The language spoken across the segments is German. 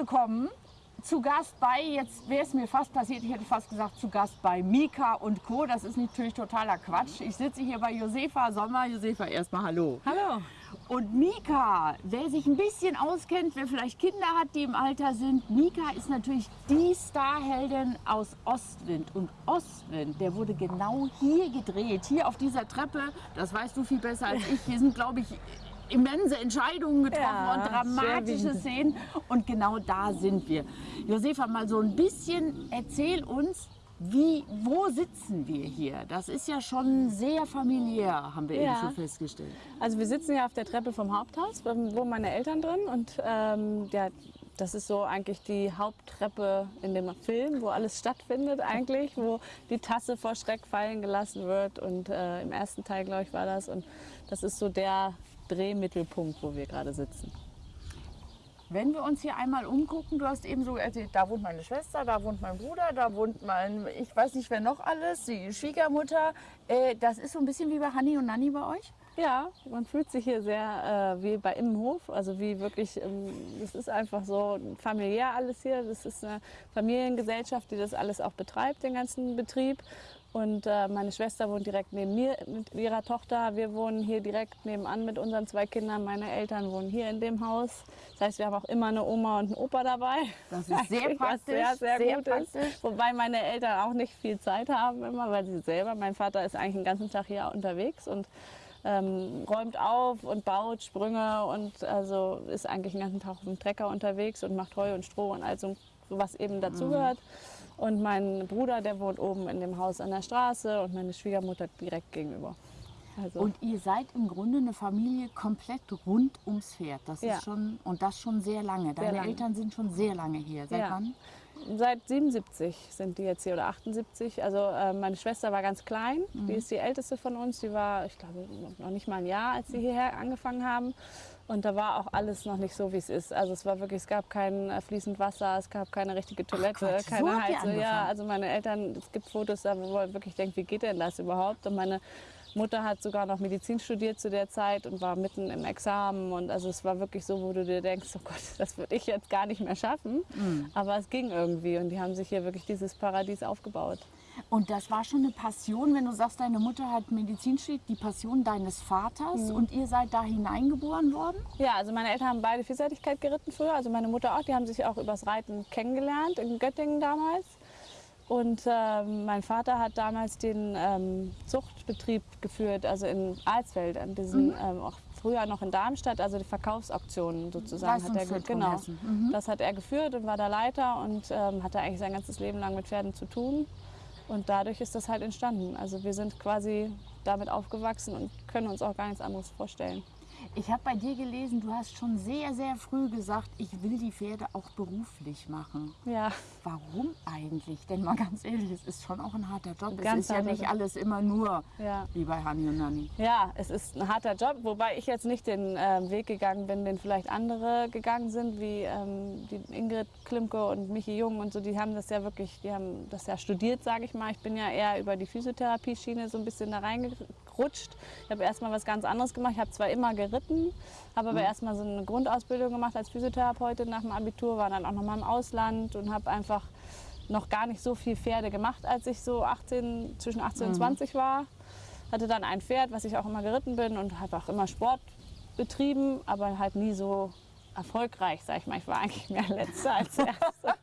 Willkommen zu Gast bei, jetzt wäre es mir fast passiert, ich hätte fast gesagt zu Gast bei Mika und Co. Das ist natürlich totaler Quatsch. Ich sitze hier bei Josefa Sommer. Josefa, erstmal hallo. Hallo. Und Mika, wer sich ein bisschen auskennt, wer vielleicht Kinder hat, die im Alter sind, Mika ist natürlich die Starheldin aus Ostwind. Und Ostwind, der wurde genau hier gedreht, hier auf dieser Treppe. Das weißt du viel besser als ich. Hier sind, glaube ich, immense Entscheidungen getroffen Ja, und dramatische. Szenen. Und genau da sind wir. Josefa, mal so ein bisschen erzähl uns, wie, wo sitzen wir hier? Das ist ja schon sehr familiär, haben wir eben Ja. schon festgestellt. Also wir sitzen ja auf der Treppe vom Haupthaus, wohnen meine Eltern drin und ähm, ja, das ist so eigentlich die Haupttreppe in dem Film, wo alles stattfindet eigentlich, wo die Tasse vor Schreck fallen gelassen wird und äh, im ersten Teil, glaube ich, war das und das ist so der Drehmittelpunkt, wo wir gerade sitzen. Wenn wir uns hier einmal umgucken, du hast eben so erzählt, da wohnt meine Schwester, da wohnt mein Bruder, da wohnt mein, ich weiß nicht wer noch alles, die Schwiegermutter. Äh, das ist so ein bisschen wie bei Hanni und Nanni bei euch? Ja, man fühlt sich hier sehr äh, wie bei Immenhof, also wie wirklich, ähm, es ist einfach so familiär alles hier. Das ist eine Familiengesellschaft, die das alles auch betreibt, den ganzen Betrieb. Und äh, meine Schwester wohnt direkt neben mir mit ihrer Tochter. Wir wohnen hier direkt nebenan mit unseren zwei Kindern. Meine Eltern wohnen hier in dem Haus. Das heißt, wir haben auch immer eine Oma und einen Opa dabei. Das ist sehr praktisch, Sehr, sehr, sehr gut praktisch. ist. Wobei meine Eltern auch nicht viel Zeit haben immer, weil sie selber, mein Vater ist eigentlich den ganzen Tag hier unterwegs und ähm, räumt auf und baut Sprünge und also ist eigentlich den ganzen Tag auf dem Trecker unterwegs und macht Heu und Stroh und all so, was eben dazugehört. Und mein Bruder, der wohnt oben in dem Haus an der Straße und meine Schwiegermutter direkt gegenüber. Also, Und ihr seid im Grunde eine Familie komplett rund ums Pferd. Das Ja. ist schon, und das schon sehr lange. Deine lange. Eltern sind schon sehr lange hier. Seit Ja. wann? Seit 77 sind die jetzt hier oder 78. Also äh, meine Schwester war ganz klein, die ist die älteste von uns. Die war, ich glaube, noch nicht mal ein Jahr, als sie hierher angefangen haben. Und da war auch alles noch nicht so, wie es ist. Also es war wirklich, es gab kein äh, fließend Wasser, es gab keine richtige Toilette, so keine Heizung. Ja, also meine Eltern, es gibt Fotos, da wo man wirklich denkt, wie geht denn das überhaupt? Und meine Mutter hat sogar noch Medizin studiert zu der Zeit und war mitten im Examen. Und also es war wirklich so, wo du dir denkst, oh Gott, das würde ich jetzt gar nicht mehr schaffen. Mhm. Aber es ging irgendwie und die haben sich hier wirklich dieses Paradies aufgebaut. Und das war schon eine Passion, wenn du sagst, deine Mutter hat Medizin studiert, die Passion deines Vaters und ihr seid da hineingeboren worden? Ja, also meine Eltern haben beide Vielseitigkeit geritten früher. Also meine Mutter auch, die haben sich auch übers Reiten kennengelernt in Göttingen damals. Und ähm, mein Vater hat damals den ähm, Zuchtbetrieb geführt, also in Alsfeld, an diesen, ähm, auch früher noch in Darmstadt, also die Verkaufsauktionen sozusagen. Hat er, genau, Hessen. das hat er geführt und war der Leiter und ähm, hatte eigentlich sein ganzes Leben lang mit Pferden zu tun. Und dadurch ist das halt entstanden. Also wir sind quasi damit aufgewachsen und können uns auch gar nichts anderes vorstellen. Ich habe bei dir gelesen, du hast schon sehr, sehr früh gesagt, ich will die Pferde auch beruflich machen. Ja. Warum eigentlich? Denn mal ganz ehrlich, es ist schon auch ein harter Job. es Ganz ist ja nicht Job. alles immer nur Ja. wie bei Hani und Nani. Ja, es ist ein harter Job, wobei ich jetzt nicht den ähm, Weg gegangen bin, den vielleicht andere gegangen sind, wie ähm, die Ingrid Klimke und Michi Jung und so. Die haben das ja wirklich, die haben das ja studiert, sage ich mal. Ich bin ja eher über die Physiotherapie-Schiene so ein bisschen da reingerutscht. Ich habe erst mal was ganz anderes gemacht. Ich habe zwar immer geritten, habe aber erst mal so eine Grundausbildung gemacht als Physiotherapeutin nach dem Abitur, war dann auch noch mal im Ausland und habe einfach noch gar nicht so viel Pferde gemacht, als ich so 18, zwischen 18 und 20 war. Hatte dann ein Pferd, was ich auch immer geritten bin und habe auch immer Sport betrieben, aber halt nie so erfolgreich, sag ich mal. Ich war eigentlich mehr Letzte als Erste.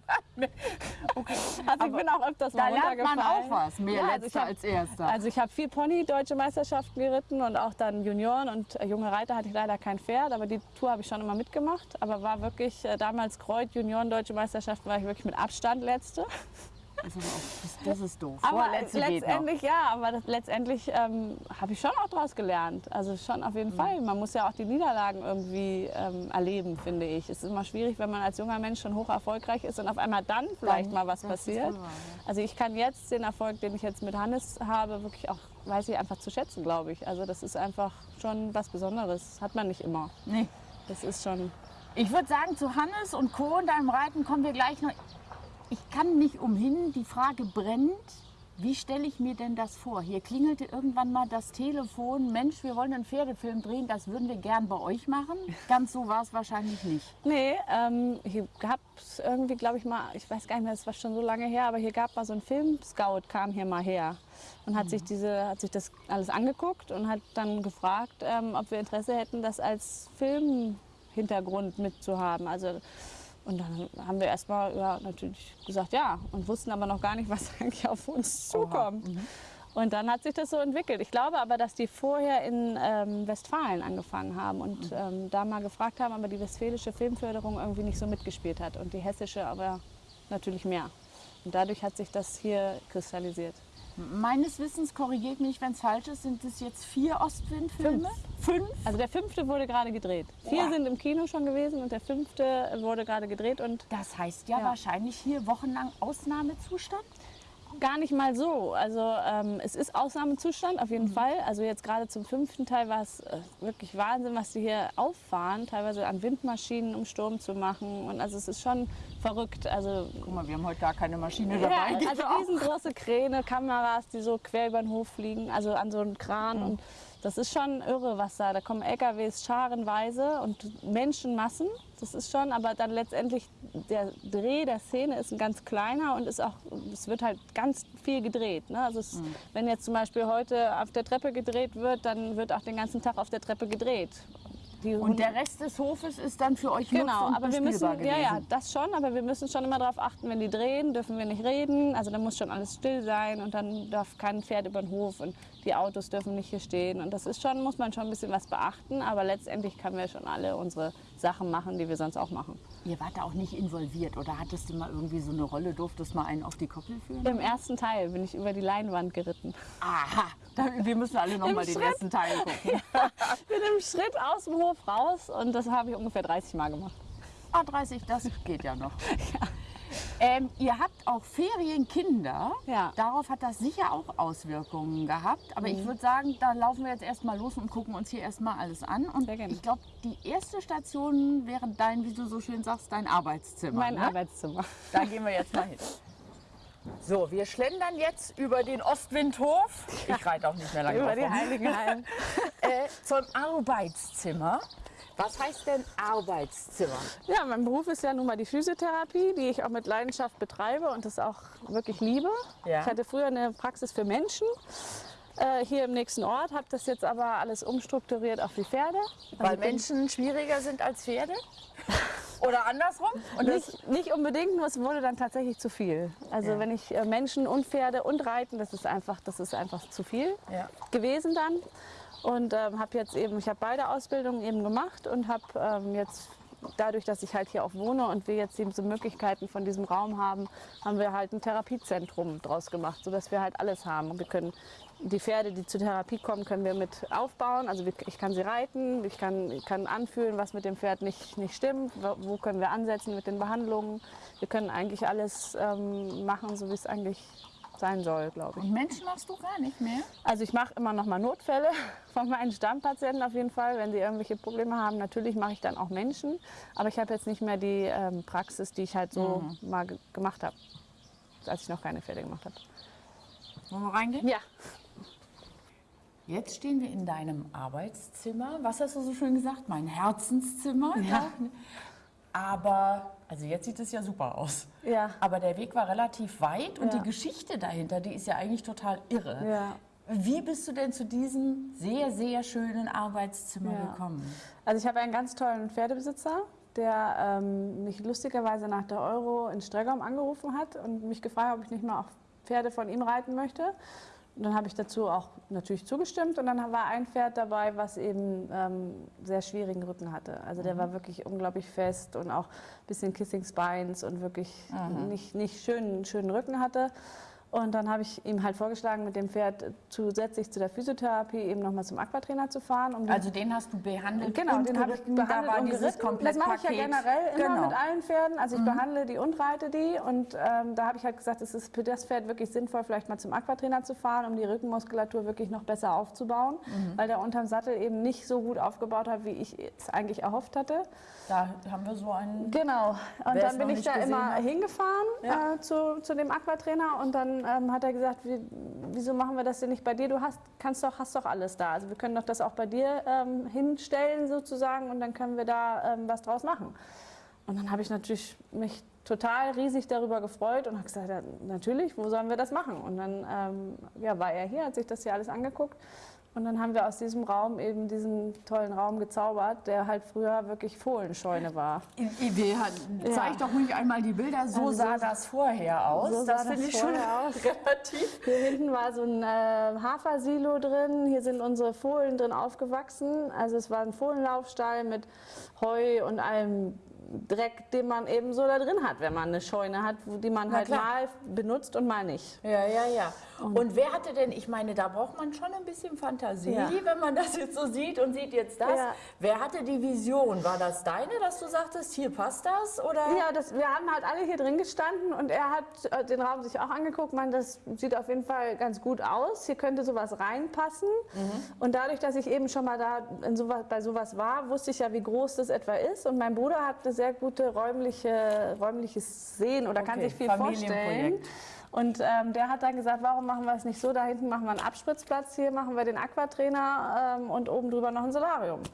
Also ich bin auch öfters Da mal lernt man auch was, mehr Ja, also ich Letzter hab- als Erster. Also ich habe viel Pony, deutsche Meisterschaften geritten und auch dann Junioren und äh, junge Reiter hatte ich leider kein Pferd, aber die Tour habe ich schon immer mitgemacht. Aber war wirklich äh, damals Kreuz, Junioren, deutsche Meisterschaften war ich wirklich mit Abstand letzte. Das ist, auch, das, das ist doof. Aber letztendlich ja, aber das, letztendlich ähm, habe ich schon auch daraus gelernt. Also schon auf Mhm. jeden Fall. Man muss ja auch die Niederlagen irgendwie ähm, erleben, finde ich. Es ist immer schwierig, wenn man als junger Mensch schon hoch erfolgreich ist und auf einmal dann vielleicht mal was das passiert. wahr, ja. Also ich kann jetzt den Erfolg, den ich jetzt mit Hannes habe, wirklich auch, weiß ich, einfach zu schätzen, glaube ich. Also das ist einfach schon was Besonderes. Hat man nicht immer. Nee. Das ist schon. Ich würde sagen, zu Hannes und Co. und deinem Reiten kommen wir gleich noch. Ich kann nicht umhin, die Frage brennt. Wie stelle ich mir denn das vor? Hier klingelte irgendwann mal das Telefon. Mensch, wir wollen einen Pferdefilm drehen, das würden wir gern bei euch machen. Ganz so war es wahrscheinlich nicht. Nee, ähm, hier gab es irgendwie, glaube ich mal, ich weiß gar nicht mehr, das war schon so lange her, aber hier gab mal so ein Film-Scout, kam hier mal her und hat, sich diese, hat sich das alles angeguckt und hat dann gefragt, ähm, ob wir Interesse hätten, das als Filmhintergrund mitzuhaben. Also, und dann haben wir erstmal ja, natürlich gesagt ja und wussten aber noch gar nicht, was eigentlich auf uns zukommt. Und dann hat sich das so entwickelt. Ich glaube aber, dass die vorher in ähm, Westfalen angefangen haben und ähm, da mal gefragt haben, aber die westfälische Filmförderung irgendwie nicht so mitgespielt hat und die hessische aber natürlich mehr. Und dadurch hat sich das hier kristallisiert. Meines Wissens, korrigiert mich, wenn es falsch ist, sind es jetzt vier Ostwind-Filme? Fünf. Also der fünfte wurde gerade gedreht. Vier Boah. sind im Kino schon gewesen und der fünfte wurde gerade gedreht und Das heißt ja, Ja. wahrscheinlich hier wochenlang Ausnahmezustand? Gar nicht mal so. Also ähm, es ist Ausnahmezustand auf Mhm. jeden Fall. Also jetzt gerade zum fünften Teil war es äh, wirklich Wahnsinn, was sie hier auffahren, teilweise an Windmaschinen, um Sturm zu machen. Und also es ist schon verrückt. Also Guck mal, wir haben heute gar keine Maschine ja, dabei. also riesengroße Kräne, Kameras, die so quer über den Hof fliegen, also an so einen Kran. Und das ist schon irre, was da. Da kommen LKWs scharenweise und Menschenmassen. Das ist schon, aber dann letztendlich der Dreh der Szene ist ein ganz kleiner und ist auch, es wird halt ganz viel gedreht. Ne? Also es, wenn jetzt zum Beispiel heute auf der Treppe gedreht wird, dann wird auch den ganzen Tag auf der Treppe gedreht. Und der Rest des Hofes ist dann für euch Genau, aber wir müssen, bespielbar ja, ja, gewesen. das schon, aber wir müssen schon immer darauf achten, wenn die drehen, dürfen wir nicht reden. Also da muss schon alles still sein und dann darf kein Pferd über den Hof und die Autos dürfen nicht hier stehen. Und das ist schon, muss man schon ein bisschen was beachten, aber letztendlich können wir schon alle unsere Sachen machen, die wir sonst auch machen. Ihr wart da auch nicht involviert oder hattest du mal irgendwie so eine Rolle, durftest mal einen auf die Koppel führen? Im ersten Teil bin ich über die Leinwand geritten. Aha, wir müssen alle noch Im mal den ersten Teil gucken. Bin im Schritt aus dem Hof raus und das habe ich ungefähr 30 Mal gemacht. Ah, 30, das geht ja noch. Ähm, ihr habt auch Ferienkinder. Ja. Darauf hat das sicher auch Auswirkungen gehabt. Aber Mhm. ich würde sagen, da laufen wir jetzt erstmal los und gucken uns hier erstmal alles an. Und Sehr gerne. ich glaube, die erste Station wäre dein, wie du so schön sagst, dein Arbeitszimmer. Mein ne? Arbeitszimmer. Da gehen wir jetzt mal hin. So, wir schlendern jetzt über den Ostwindhof. Ich reite auch nicht mehr lange Über die rum. Heiligenhallen. äh, zum Arbeitszimmer. Was heißt denn Arbeitszimmer? Ja, mein Beruf ist ja nun mal die Physiotherapie, die ich auch mit Leidenschaft betreibe und das auch wirklich liebe. Ja. Ich hatte früher eine Praxis für Menschen äh, hier im nächsten Ort, habe das jetzt aber alles umstrukturiert auf die Pferde. Also Weil bin Menschen schwieriger sind als Pferde? Oder andersrum? Nicht, nicht unbedingt, nur es wurde dann tatsächlich zu viel. Also Ja. wenn ich äh, Menschen und Pferde und Reiten, das ist einfach, das ist einfach zu viel Ja. gewesen dann. Und ähm, habe jetzt eben, ich habe beide Ausbildungen eben gemacht und habe ähm, jetzt dadurch, dass ich halt hier auch wohne und wir jetzt eben so Möglichkeiten von diesem Raum haben, haben wir halt ein Therapiezentrum draus gemacht, sodass wir halt alles haben. Wir können die Pferde, die zur Therapie kommen, können wir mit aufbauen. Also ich kann sie reiten, ich kann, kann anfühlen, was mit dem Pferd nicht, nicht stimmt, wo, wo können wir ansetzen mit den Behandlungen. Wir können eigentlich alles ähm, machen, so wie es eigentlich sein soll, glaube ich. und Menschen machst du gar nicht mehr? Also ich mache immer noch mal Notfälle von meinen Stammpatienten auf jeden Fall, wenn sie irgendwelche Probleme haben. Natürlich mache ich dann auch Menschen, aber ich habe jetzt nicht mehr die ähm, Praxis, die ich halt so mal ge gemacht habe, als ich noch keine Pferde gemacht habe. Wollen wir reingehen? Ja, Jetzt stehen wir in deinem Arbeitszimmer. Was hast du so schön gesagt? Mein Herzenszimmer. Ja. Aber, also jetzt sieht es ja super aus. ja. Aber der Weg war relativ weit und Ja. die Geschichte dahinter, die ist ja eigentlich total irre. Ja. Wie bist du denn zu diesem sehr, sehr schönen Arbeitszimmer Ja. gekommen? Also ich habe einen ganz tollen Pferdebesitzer, der ähm, mich lustigerweise nach der Euro in Streckam angerufen hat und mich gefragt, ob ich nicht mal auch Pferde von ihm reiten möchte. Und dann habe ich dazu auch natürlich zugestimmt und dann war ein Pferd dabei, was eben ähm, sehr schwierigen Rücken hatte. Also der war wirklich unglaublich fest und auch ein bisschen Kissing Spines und wirklich nicht, nicht schönen, schönen Rücken hatte. Und dann habe ich ihm halt vorgeschlagen, mit dem Pferd zusätzlich zu der Physiotherapie eben nochmal zum Aquatrainer zu fahren. Um Also den hast du behandelt Genau, und den habe ich behandelt da und geritten. Das mache ich ja generell immer genau. mit allen Pferden. Also ich behandle die und reite die. Und ähm, da habe ich halt gesagt, es ist für das Pferd wirklich sinnvoll, vielleicht mal zum Aquatrainer zu fahren, um die Rückenmuskulatur wirklich noch besser aufzubauen. Weil der unterm Sattel eben nicht so gut aufgebaut hat, wie ich es eigentlich erhofft hatte. Da haben wir so einen... Genau. Und dann bin ich da immer hat. hingefahren Ja. äh, zu, zu dem Aquatrainer und dann ähm, hat er gesagt, wie, wieso machen wir das denn nicht bei dir? Du hast, kannst doch, hast doch alles da. Also wir können doch das auch bei dir ähm, hinstellen sozusagen und dann können wir da ähm, was draus machen. Und dann habe ich natürlich mich total riesig darüber gefreut und habe gesagt, ja, natürlich, wo sollen wir das machen? Und dann ähm, ja, war er hier, hat sich das hier alles angeguckt und dann haben wir aus diesem Raum eben diesen tollen Raum gezaubert, der halt früher wirklich Fohlenscheune war. Wir, zeig ja. doch ruhig einmal die Bilder. So also sah das vorher aus. So das finde ich schon aus. relativ. Hier hinten war so ein äh, Hafersilo drin. Hier sind unsere Fohlen drin aufgewachsen. Also es war ein Fohlenlaufstall mit Heu und allem Dreck, den man eben so da drin hat, wenn man eine Scheune hat, die man Na halt klar. mal benutzt und mal nicht. Ja, ja, ja. Und, und, wer hatte denn, ich meine, da braucht man schon ein bisschen Fantasie, ja. wenn man das jetzt so sieht und sieht jetzt das. Ja. Wer hatte die Vision? War das deine, dass du sagtest, hier passt das? Oder? Ja, das, wir haben halt alle hier drin gestanden und er hat äh, den Raum sich auch angeguckt. Man, das sieht auf jeden Fall ganz gut aus. Hier könnte sowas reinpassen. Mhm. Und dadurch, dass ich eben schon mal da sowas, bei sowas war, wusste ich ja, wie groß das etwa ist. Und mein Bruder hat eine sehr gute räumliche, räumliches Sehen oder okay. kann sich viel vorstellen. Und ähm, der hat dann gesagt, warum machen wir es nicht so? Da hinten machen wir einen Abspritzplatz, hier machen wir den Aquatrainer ähm, und oben drüber noch ein Solarium. Und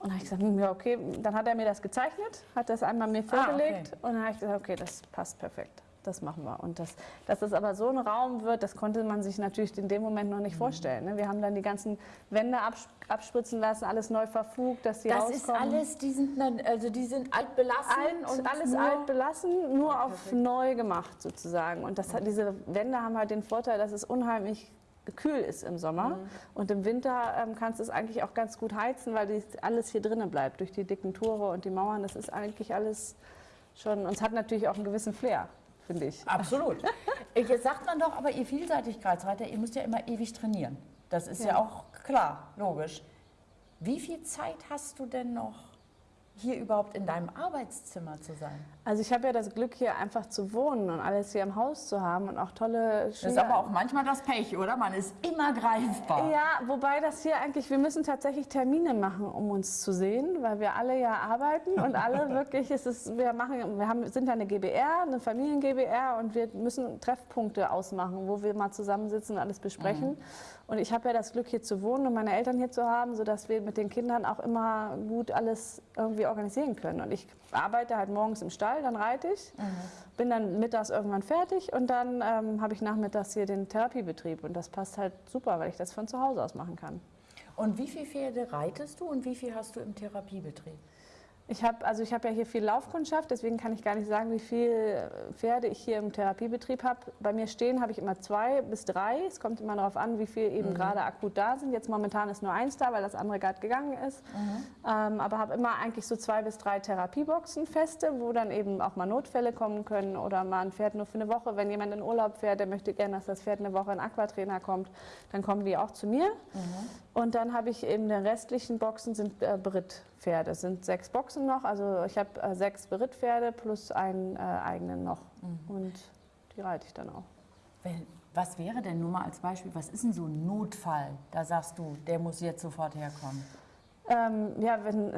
dann habe ich gesagt, hm, ja okay, dann hat er mir das gezeichnet, hat das einmal mir vorgelegt ah, okay. und dann habe ich gesagt, okay, das passt perfekt das machen wir. Und das, dass das aber so ein Raum wird, das konnte man sich natürlich in dem Moment noch nicht mhm. vorstellen. Ne? Wir haben dann die ganzen Wände abspritzen lassen, alles neu verfugt, dass die Das rauskommen. ist alles, die sind, also die sind alt belassen? Alt, und alles alt belassen, nur ja, auf neu gemacht sozusagen. Und das, diese Wände haben halt den Vorteil, dass es unheimlich kühl ist im Sommer. Mhm. Und im Winter ähm, kannst du es eigentlich auch ganz gut heizen, weil die, alles hier drinnen bleibt. Durch die dicken Tore und die Mauern, das ist eigentlich alles schon, und es hat natürlich auch einen gewissen Flair finde ich. Absolut. Jetzt sagt man doch, aber ihr Vielseitigkeitsreiter, ihr müsst ja immer ewig trainieren. Das ist ja, ja auch klar, logisch. Wie viel Zeit hast du denn noch hier überhaupt in deinem Arbeitszimmer zu sein? Also ich habe ja das Glück, hier einfach zu wohnen und alles hier im Haus zu haben und auch tolle Schüler. Das ist aber auch manchmal das Pech, oder? Man ist immer greifbar. Ja, wobei das hier eigentlich, wir müssen tatsächlich Termine machen, um uns zu sehen, weil wir alle ja arbeiten und alle wirklich, ist es, wir machen, wir haben, sind ja eine GBR, eine Familien-GBR und wir müssen Treffpunkte ausmachen, wo wir mal zusammensitzen und alles besprechen. Mhm. Und ich habe ja das Glück, hier zu wohnen und meine Eltern hier zu haben, sodass wir mit den Kindern auch immer gut alles irgendwie organisieren können. Und ich arbeite halt morgens im Stall, dann reite ich, mhm. bin dann mittags irgendwann fertig und dann ähm, habe ich nachmittags hier den Therapiebetrieb. Und das passt halt super, weil ich das von zu Hause aus machen kann. Und wie viele Pferde reitest du und wie viel hast du im Therapiebetrieb? Ich habe also hab ja hier viel Laufkundschaft, deswegen kann ich gar nicht sagen, wie viele Pferde ich hier im Therapiebetrieb habe. Bei mir stehen habe ich immer zwei bis drei. Es kommt immer darauf an, wie viel eben mhm. gerade akut da sind. Jetzt momentan ist nur eins da, weil das andere gerade gegangen ist. Mhm. Ähm, aber habe immer eigentlich so zwei bis drei Therapieboxen feste, wo dann eben auch mal Notfälle kommen können oder mal ein Pferd nur für eine Woche. Wenn jemand in Urlaub fährt, der möchte gerne, dass das Pferd eine Woche in Aquatrainer kommt, dann kommen die auch zu mir. Mhm. Und dann habe ich eben den restlichen Boxen sind äh, Brittpferde. Es sind sechs Boxen noch. Also ich habe äh, sechs Brittpferde plus einen äh, eigenen noch. Mhm. Und die reite ich dann auch. Was wäre denn nur mal als Beispiel, was ist denn so ein Notfall? Da sagst du, der muss jetzt sofort herkommen. Ähm, ja, wenn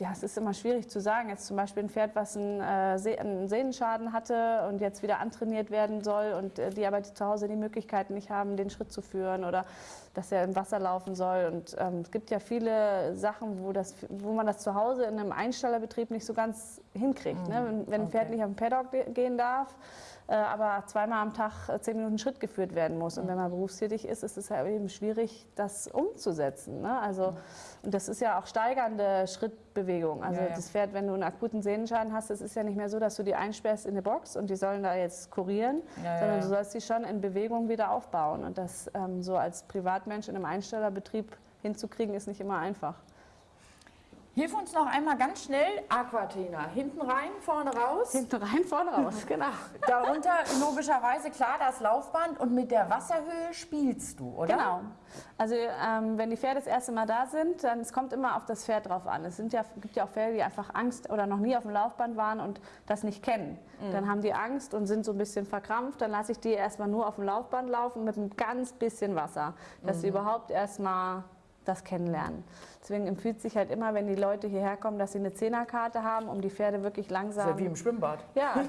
ja, es ist immer schwierig zu sagen. Jetzt zum Beispiel ein Pferd, was einen, äh, einen Sehnenschaden hatte und jetzt wieder antrainiert werden soll und äh, die aber zu Hause die Möglichkeiten nicht haben, den Schritt zu führen oder dass er im Wasser laufen soll. Und ähm, es gibt ja viele Sachen, wo, das, wo man das zu Hause in einem Einstallerbetrieb nicht so ganz hinkriegt. Ne? Mhm. Ne? Wenn, wenn ein Pferd nicht auf den Paddock gehen darf, aber zweimal am Tag äh, zehn Minuten Schritt geführt werden muss. Und wenn man berufstätig ist, ist es ja eben schwierig, das umzusetzen. Ne? Also, und das ist ja auch steigernde Schrittbewegung. Also ja, ja. das Pferd, wenn du einen akuten Sehnenschaden hast, es ist ja nicht mehr so, dass du die einsperrst in eine Box und die sollen da jetzt kurieren, ja, sondern du sollst sie schon in Bewegung wieder aufbauen. Und das ähm, so als Privatmensch in einem Einstellerbetrieb hinzukriegen, ist nicht immer einfach. Hilf uns noch einmal ganz schnell Aquatina. Hinten rein, vorne raus. Hinten rein, vorne raus, genau. Darunter logischerweise klar das Laufband und mit der Wasserhöhe spielst du, oder? Genau. Also ähm, wenn die Pferde das erste Mal da sind, dann es kommt immer auf das Pferd drauf an. Es sind ja, gibt ja auch Pferde, die einfach Angst oder noch nie auf dem Laufband waren und das nicht kennen. Mhm. Dann haben die Angst und sind so ein bisschen verkrampft. Dann lasse ich die erstmal nur auf dem Laufband laufen mit ein ganz bisschen Wasser, dass mhm. sie überhaupt erstmal das kennenlernen. Deswegen empfiehlt sich halt immer, wenn die Leute hierher kommen, dass sie eine Zehnerkarte haben, um die Pferde wirklich langsam. Das ist ja wie im Schwimmbad. Ja,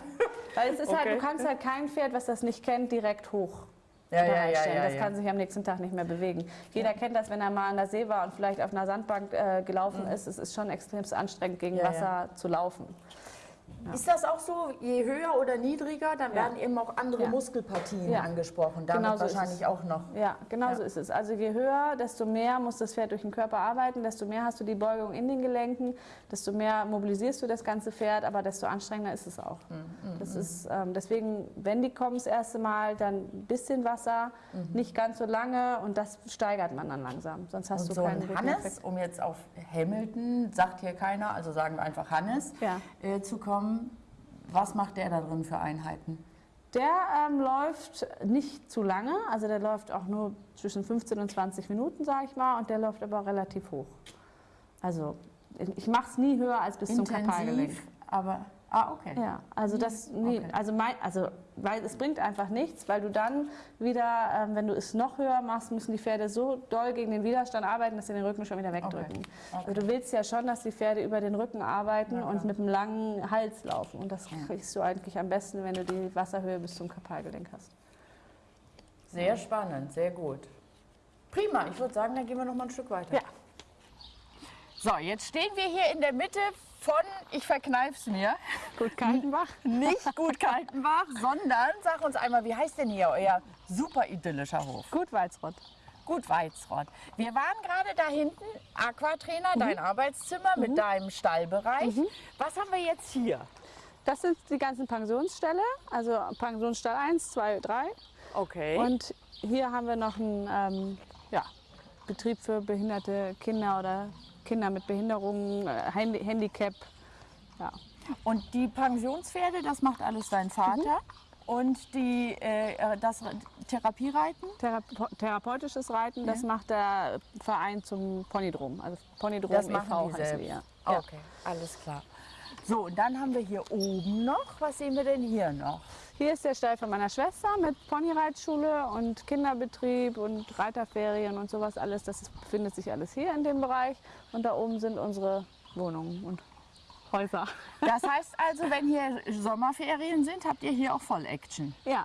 weil es ist halt, Okay. du kannst halt kein Pferd, was das nicht kennt, direkt hoch. Ja, ja, ja, ja, das ja. kann sich am nächsten Tag nicht mehr bewegen. Jeder kennt das, wenn er mal an der See war und vielleicht auf einer Sandbank äh, gelaufen ist. Es ist schon extrem anstrengend, gegen Mhm. Ja, Wasser zu laufen. Ist das auch so, je höher oder niedriger, dann Ja. werden eben auch andere Ja. Muskelpartien Ja. angesprochen. Damit Genau so ist wahrscheinlich es. auch noch. Ja, genau Ja. so ist es. Also je höher, desto mehr muss das Pferd durch den Körper arbeiten, desto mehr hast du die Beugung in den Gelenken, desto mehr mobilisierst du das ganze Pferd, aber desto anstrengender ist es auch. Mhm, Das ist, ähm, deswegen, wenn die kommen das erste Mal, dann ein bisschen Wasser, Mhm. nicht ganz so lange und das steigert man dann langsam. Sonst hast Und du so keinen Hannes, Effekt. um jetzt auf Hamilton, sagt hier keiner, also sagen wir einfach Hannes, Ja. äh, zu kommen. Was macht der da drin für Einheiten? Der ähm, läuft nicht zu lange, also der läuft auch nur zwischen 15 und 20 Minuten, sage ich mal, und der läuft aber relativ hoch. Also ich mache es nie höher als bis zum Kapalgelenk. Intensiv, aber ah okay. Ja, also das, Okay. also, mein, also weil es bringt einfach nichts, weil du dann wieder, ähm, wenn du es noch höher machst, müssen die Pferde so doll gegen den Widerstand arbeiten, dass sie den Rücken schon wieder wegdrücken. Okay. Also du willst ja schon, dass die Pferde über den Rücken arbeiten und mit einem langen Hals laufen. Und das kriegst du eigentlich am besten, wenn du die Wasserhöhe bis zum Kapalgelenk hast. Sehr spannend, sehr gut. Prima, ich würde sagen, dann gehen wir noch mal ein Stück weiter. Ja. So, jetzt stehen wir hier in der Mitte von, ich verkneif's mir, Gut, Kaltenbach. nicht gut Kaltenbach, sondern sag uns einmal, wie heißt denn hier euer super idyllischer Hof? Gut, Walzrott. Gut Weizrott. Wir waren gerade da hinten, Aquatrainer, Mhm. dein Arbeitszimmer mit deinem Stallbereich. Was haben wir jetzt hier? Das sind die ganzen Pensionsställe, also Pensionsstall 1, 2, 3. Okay. Und hier haben wir noch einen ähm, ja, Betrieb für behinderte Kinder oder Kinder mit Behinderungen, äh, Handi Handicap. Ja. Und die Pensionspferde, das macht alles dein Vater. Und die, äh, äh, das Therapiereiten? Therape therapeutisches Reiten, das macht der Verein zum Ponydrom. Also Ponydrom Das e.V. machen die heißt selbst. die, ja. Okay, alles klar. So, und dann haben wir hier oben noch, was sehen wir denn hier noch? Hier ist der Stall von meiner Schwester mit Ponyreitschule und Kinderbetrieb und Reiterferien und sowas alles. Das befindet sich alles hier in dem Bereich. Und da oben sind unsere Wohnungen und Häuser. Das heißt also, wenn hier Sommerferien sind, habt ihr hier auch Voll-Action. Ja,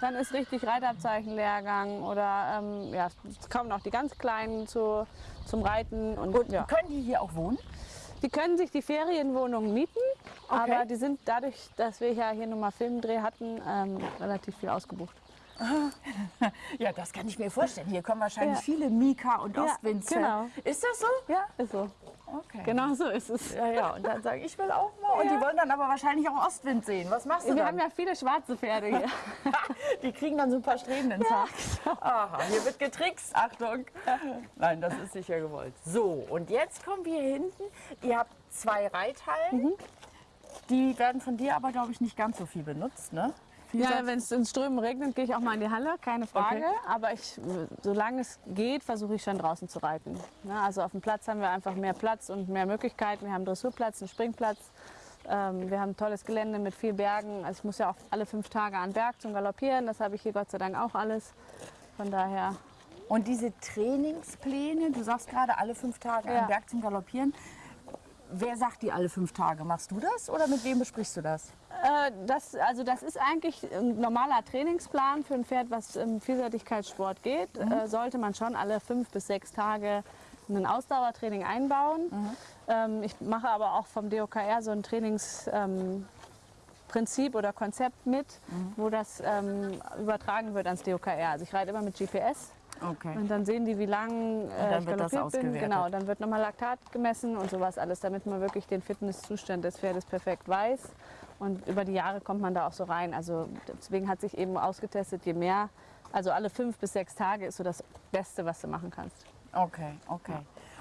dann ist richtig Reitabzeichenlehrgang oder ähm, ja, es kommen auch die ganz Kleinen zu, zum Reiten. Und, Und ja. können die hier auch wohnen? Die können sich die Ferienwohnungen mieten, Okay. aber die sind dadurch, dass wir ja hier nun mal Filmdreh hatten, ähm, relativ viel ausgebucht. Ja, das kann ich mir vorstellen. Hier kommen wahrscheinlich Ja. viele Mika und Ja, Ostwinds. genau. Ist das so? Ja, ist so. Okay. Genau so ist es. Ja, ja, und dann sage ich, ich will auch mal. Und die wollen dann aber wahrscheinlich auch Ostwind sehen. Was machst du Wir dann? haben ja viele schwarze Pferde hier. die kriegen dann so ein paar Strähnen ins Haar. Aha, hier wird getrickst. Achtung. Nein, das ist sicher gewollt. So, und jetzt kommen wir hier hinten. Ihr habt zwei Reithallen. Die werden von dir aber, glaube ich, nicht ganz so viel benutzt, ne? Ja, wenn es in Strömen regnet, gehe ich auch mal in die Halle, keine Frage. Okay. Aber ich, solange es geht, versuche ich schon draußen zu reiten. Ja, also auf dem Platz haben wir einfach mehr Platz und mehr Möglichkeiten. Wir haben Dressurplatz, einen Springplatz. Ähm, wir haben ein tolles Gelände mit viel Bergen. Also ich muss ja auch alle fünf Tage an den Berg zum Galoppieren. Das habe ich hier Gott sei Dank auch alles. Von daher, Und diese Trainingspläne, du sagst gerade alle fünf Tage Ja. am Berg zum Galoppieren. Wer sagt die alle fünf Tage? Machst du das oder mit wem besprichst du das? äh, das, also das ist eigentlich ein normaler Trainingsplan für ein Pferd, was im Vielseitigkeitssport geht. Äh, sollte man schon alle fünf bis sechs Tage ein Ausdauertraining einbauen. Ähm, ich mache aber auch vom DOKR so ein Trainingsprinzip ähm, oder Konzept mit, wo das ähm, übertragen wird ans DOKR. Also ich reite immer mit GPS. Okay. Und dann sehen die, wie lang äh, ich galoppiert bin. Genau, dann wird nochmal Laktat gemessen und sowas alles, damit man wirklich den Fitnesszustand des Pferdes perfekt weiß. Und über die Jahre kommt man da auch so rein. Also deswegen hat sich eben ausgetestet, je mehr, also alle fünf bis sechs Tage ist so das Beste, was du machen kannst. Okay, okay.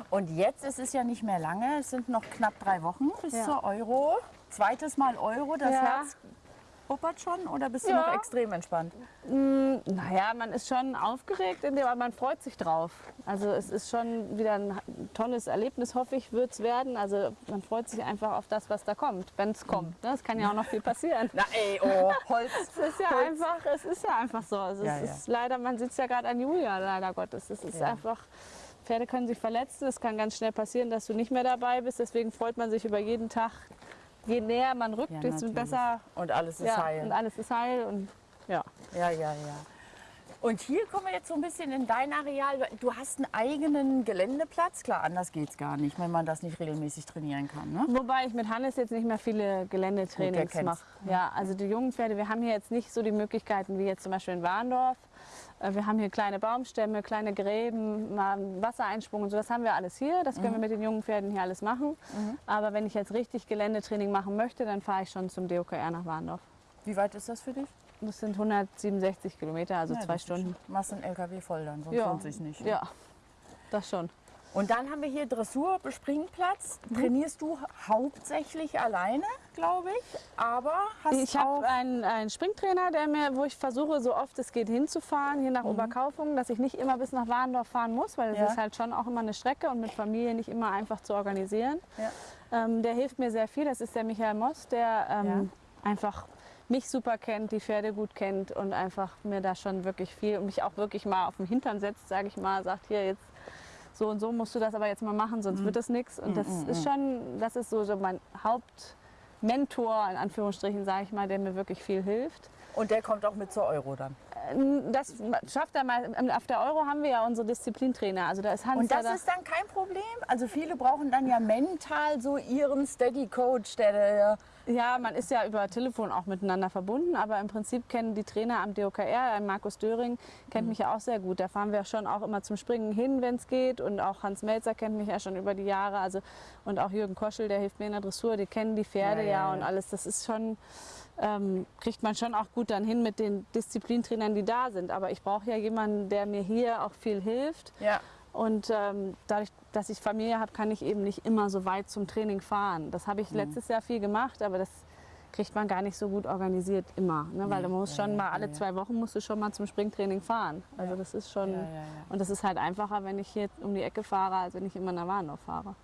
Und jetzt ist es ja nicht mehr lange, es sind noch knapp drei Wochen bis Ja. zur Euro. Zweites Mal Euro, das Ja. Herz puppert schon oder bist du Ja. noch extrem entspannt? Naja, man ist schon aufgeregt, in dem, aber man freut sich drauf. Also es ist schon wieder ein tolles Erlebnis, hoffe ich, wird es werden. Also man freut sich einfach auf das, was da kommt, wenn es kommt. ne? Es kann ja auch noch viel passieren. Na ey, oh, Holz. Es ist ja Holz. einfach, es ist ja einfach so. Also Ja, es ja. ist leider, man es ja gerade an Julia, leider Gottes. Es ist einfach, Pferde können sich verletzen. Es kann ganz schnell passieren, dass du nicht mehr dabei bist. Deswegen freut man sich über jeden Tag. Je näher man rückt, Ja, desto besser. Und alles ist ja, heil. Und alles ist heil. Und ja. Ja, ja, ja. Und hier kommen wir jetzt so ein bisschen in dein Areal. Du hast einen eigenen Geländeplatz. Klar, anders geht es gar nicht, wenn man das nicht regelmäßig trainieren kann. Ne? Wobei ich mit Hannes jetzt nicht mehr viele Geländetrainings mache. Ja, also die jungen Pferde, wir haben hier jetzt nicht so die Möglichkeiten wie jetzt zum Beispiel in Warndorf. Äh, Wir haben hier kleine Baumstämme, kleine Gräben, mal einen Wassereinsprung und so. Das haben wir alles hier. Das Mhm. können wir mit den jungen Pferden hier alles machen. Aber wenn ich jetzt richtig Geländetraining machen möchte, dann fahre ich schon zum DOKR nach Warndorf. Wie weit ist das für dich? Das sind 167 Kilometer, also Ja, zwei Stunden. Machst einen LKW voll dann, sonst Ja. lohnt sich nicht. Ja, das schon. Und dann haben wir hier Dressur, Bespringplatz. Mhm. Trainierst du hauptsächlich alleine, glaube ich, aber hast Ich auch... habe einen, einen Springtrainer, der mir, wo ich versuche, so oft es geht, hinzufahren, hier nach Oberkaufungen, dass ich nicht immer bis nach Warndorf fahren muss, weil es Ja. ist halt schon auch immer eine Strecke und mit Familie nicht immer einfach zu organisieren. Ja. Ähm, der hilft mir sehr viel. Das ist der Michael Moss, der ähm, einfach mich super kennt, die Pferde gut kennt und einfach mir da schon wirklich viel und mich auch wirklich mal auf den Hintern setzt, sage ich mal, sagt hier jetzt so und so musst du das aber jetzt mal machen, sonst wird das nichts. Und das ist schon, das ist so, so mein Hauptmentor, in Anführungsstrichen, sage ich mal, der mir wirklich viel hilft. Und der kommt auch mit zur Euro dann. Ähm, Das schafft er mal. Auf der Euro haben wir ja unsere Disziplintrainer. Also da ist Hans Und das da. ist dann kein Problem? Also viele brauchen dann ja mental so ihren Steady Coach, der, der Ja, man ist ja über Telefon auch miteinander verbunden, aber im Prinzip kennen die Trainer am DOKR, Markus Döring, kennt mich ja auch sehr gut. Da fahren wir schon auch immer zum Springen hin, wenn es geht. Und auch Hans Melzer kennt mich ja schon über die Jahre. Also, und auch Jürgen Koschel, der hilft mir in der Dressur, die kennen die Pferde Ja, ja, ja, ja. und alles. Das ist schon, ähm, kriegt man schon auch gut dann hin mit den Disziplintrainern, die da sind. Aber ich brauche ja jemanden, der mir hier auch viel hilft. ja. Und ähm, dadurch, dass ich Familie habe, kann ich eben nicht immer so weit zum Training fahren. Das habe ich letztes Jahr viel gemacht, aber das kriegt man gar nicht so gut organisiert immer. Ne? Weil Nee, du musst ja, schon ja, mal alle ja. zwei Wochen musst du schon mal zum Springtraining fahren. Also das ist schon und das ist halt einfacher, wenn ich hier um die Ecke fahre, als wenn ich immer nach Warndorf fahre.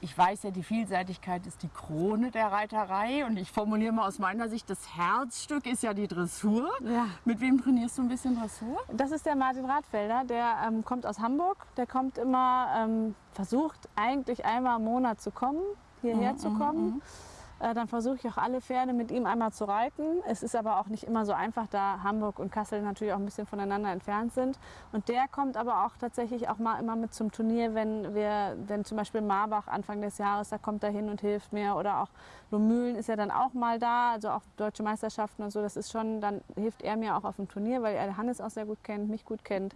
Ich weiß ja, die Vielseitigkeit ist die Krone der Reiterei und ich formuliere mal aus meiner Sicht, das Herzstück ist ja die Dressur. Ja. Mit wem trainierst du ein bisschen Dressur? Das ist der Martin Radfelder, der ähm, kommt aus Hamburg. Der kommt immer, ähm, versucht eigentlich einmal im Monat zu kommen, hierher zu kommen. Äh, dann versuche ich auch alle Pferde mit ihm einmal zu reiten. Es ist aber auch nicht immer so einfach, da Hamburg und Kassel natürlich auch ein bisschen voneinander entfernt sind. Und der kommt aber auch tatsächlich auch mal immer mit zum Turnier, wenn wir, wenn zum Beispiel Marbach Anfang des Jahres, da kommt er hin und hilft mir. Oder auch Lohmühlen ist ja dann auch mal da, also auch deutsche Meisterschaften und so. Das ist schon, dann hilft er mir auch auf dem Turnier, weil er Hannes auch sehr gut kennt, mich gut kennt.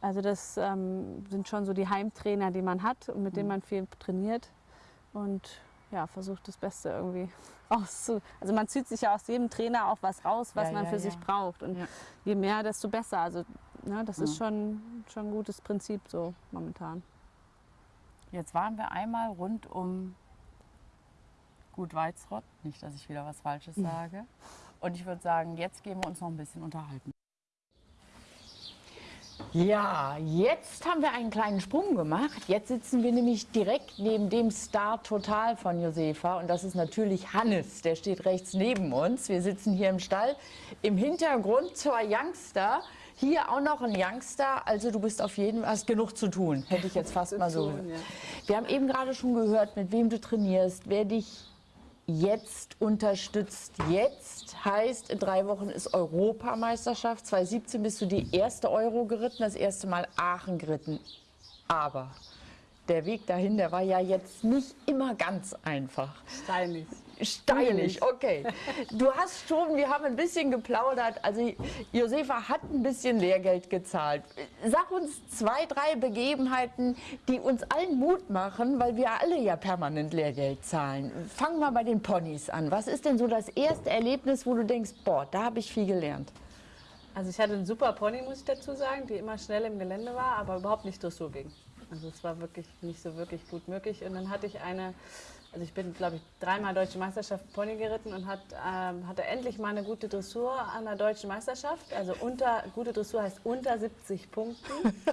Also das ähm, sind schon so die Heimtrainer, die man hat und mit denen man viel trainiert und ja, versucht das Beste irgendwie auszu. Also man zieht sich ja aus jedem Trainer auch was raus, was Ja, man ja, für ja. sich braucht und je mehr, desto besser. Also ne, das ist schon, schon ein gutes Prinzip so momentan. Jetzt waren wir einmal rund um Gut Weizrott. Nicht, dass ich wieder was Falsches sage. Und ich würde sagen, jetzt gehen wir uns noch ein bisschen unterhalten. Ja, jetzt haben wir einen kleinen Sprung gemacht. Jetzt sitzen wir nämlich direkt neben dem Star Total von Josefa. Und das ist natürlich Hannes. Der steht rechts neben uns. Wir sitzen hier im Stall. Im Hintergrund zwei Youngster. Hier auch noch ein Youngster. Also du bist auf jeden Fall, hast genug zu tun. Hätte ich jetzt fast mal so. Wir haben eben gerade schon gehört, mit wem du trainierst, wer dich jetzt unterstützt. Jetzt heißt, in drei Wochen ist Europameisterschaft. 2017 bist du die erste Euro geritten, das erste Mal Aachen geritten. Aber der Weg dahin, der war ja jetzt nicht immer ganz einfach. Steinig. Steinig, okay. Du hast schon, wir haben ein bisschen geplaudert. Also Josefa hat ein bisschen Lehrgeld gezahlt. Sag uns zwei, drei Begebenheiten, die uns allen Mut machen, weil wir alle ja permanent Lehrgeld zahlen. Fang mal bei den Ponys an. Was ist denn so das erste Erlebnis, wo du denkst, boah, da habe ich viel gelernt? Also ich hatte einen super Pony, muss ich dazu sagen, die immer schnell im Gelände war, aber überhaupt nicht Dressur ging. Also es war wirklich nicht so wirklich gut möglich. Und dann hatte ich eine, also ich bin, glaube ich, dreimal Deutsche Meisterschaft Pony geritten und hat, ähm, hatte endlich mal eine gute Dressur an der Deutschen Meisterschaft. Also unter, gute Dressur heißt unter 70 Punkten.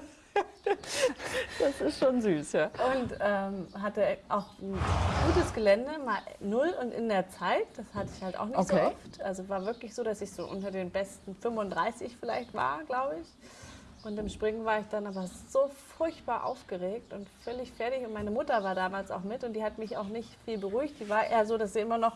Das ist schon süß, ja. Und ähm, hatte auch ein gutes Gelände, mal null und in der Zeit, das hatte ich halt auch nicht Okay. so oft. Also war wirklich so, dass ich so unter den besten 35 vielleicht war, glaube ich. Und im Springen war ich dann aber so furchtbar aufgeregt und völlig fertig. Und meine Mutter war damals auch mit und die hat mich auch nicht viel beruhigt. Die war eher so, dass sie immer noch,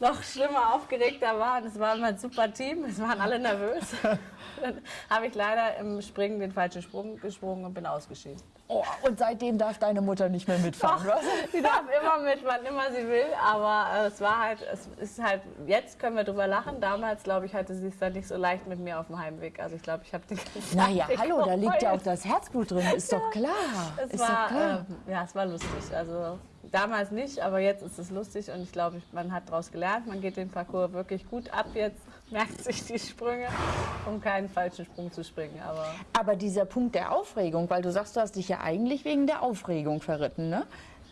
noch schlimmer aufgeregter war. Und es war immer ein super Team, es waren alle nervös. dann habe ich leider im Springen den falschen Sprung gesprungen und bin ausgeschieden. Oh, und seitdem darf deine Mutter nicht mehr mitfahren, was? Sie darf immer mit, wann immer sie will, aber äh, es war halt, es ist halt, jetzt können wir drüber lachen. Damals, glaube ich, hatte sie es dann nicht so leicht mit mir auf dem Heimweg. Also ich glaube, ich habe die ganze Naja, hallo, da liegt ja auch das Herzblut drin, ist doch klar. Es ist war, doch klar. ähm, ja, es war lustig. Also damals nicht, aber jetzt ist es lustig und ich glaube, man hat daraus gelernt. Man geht den Parcours wirklich gut ab jetzt, merkt sich die Sprünge, um keinen falschen Sprung zu springen. Aber Aber dieser Punkt der Aufregung, weil du sagst, du hast dich ja eigentlich wegen der Aufregung verritten, ne?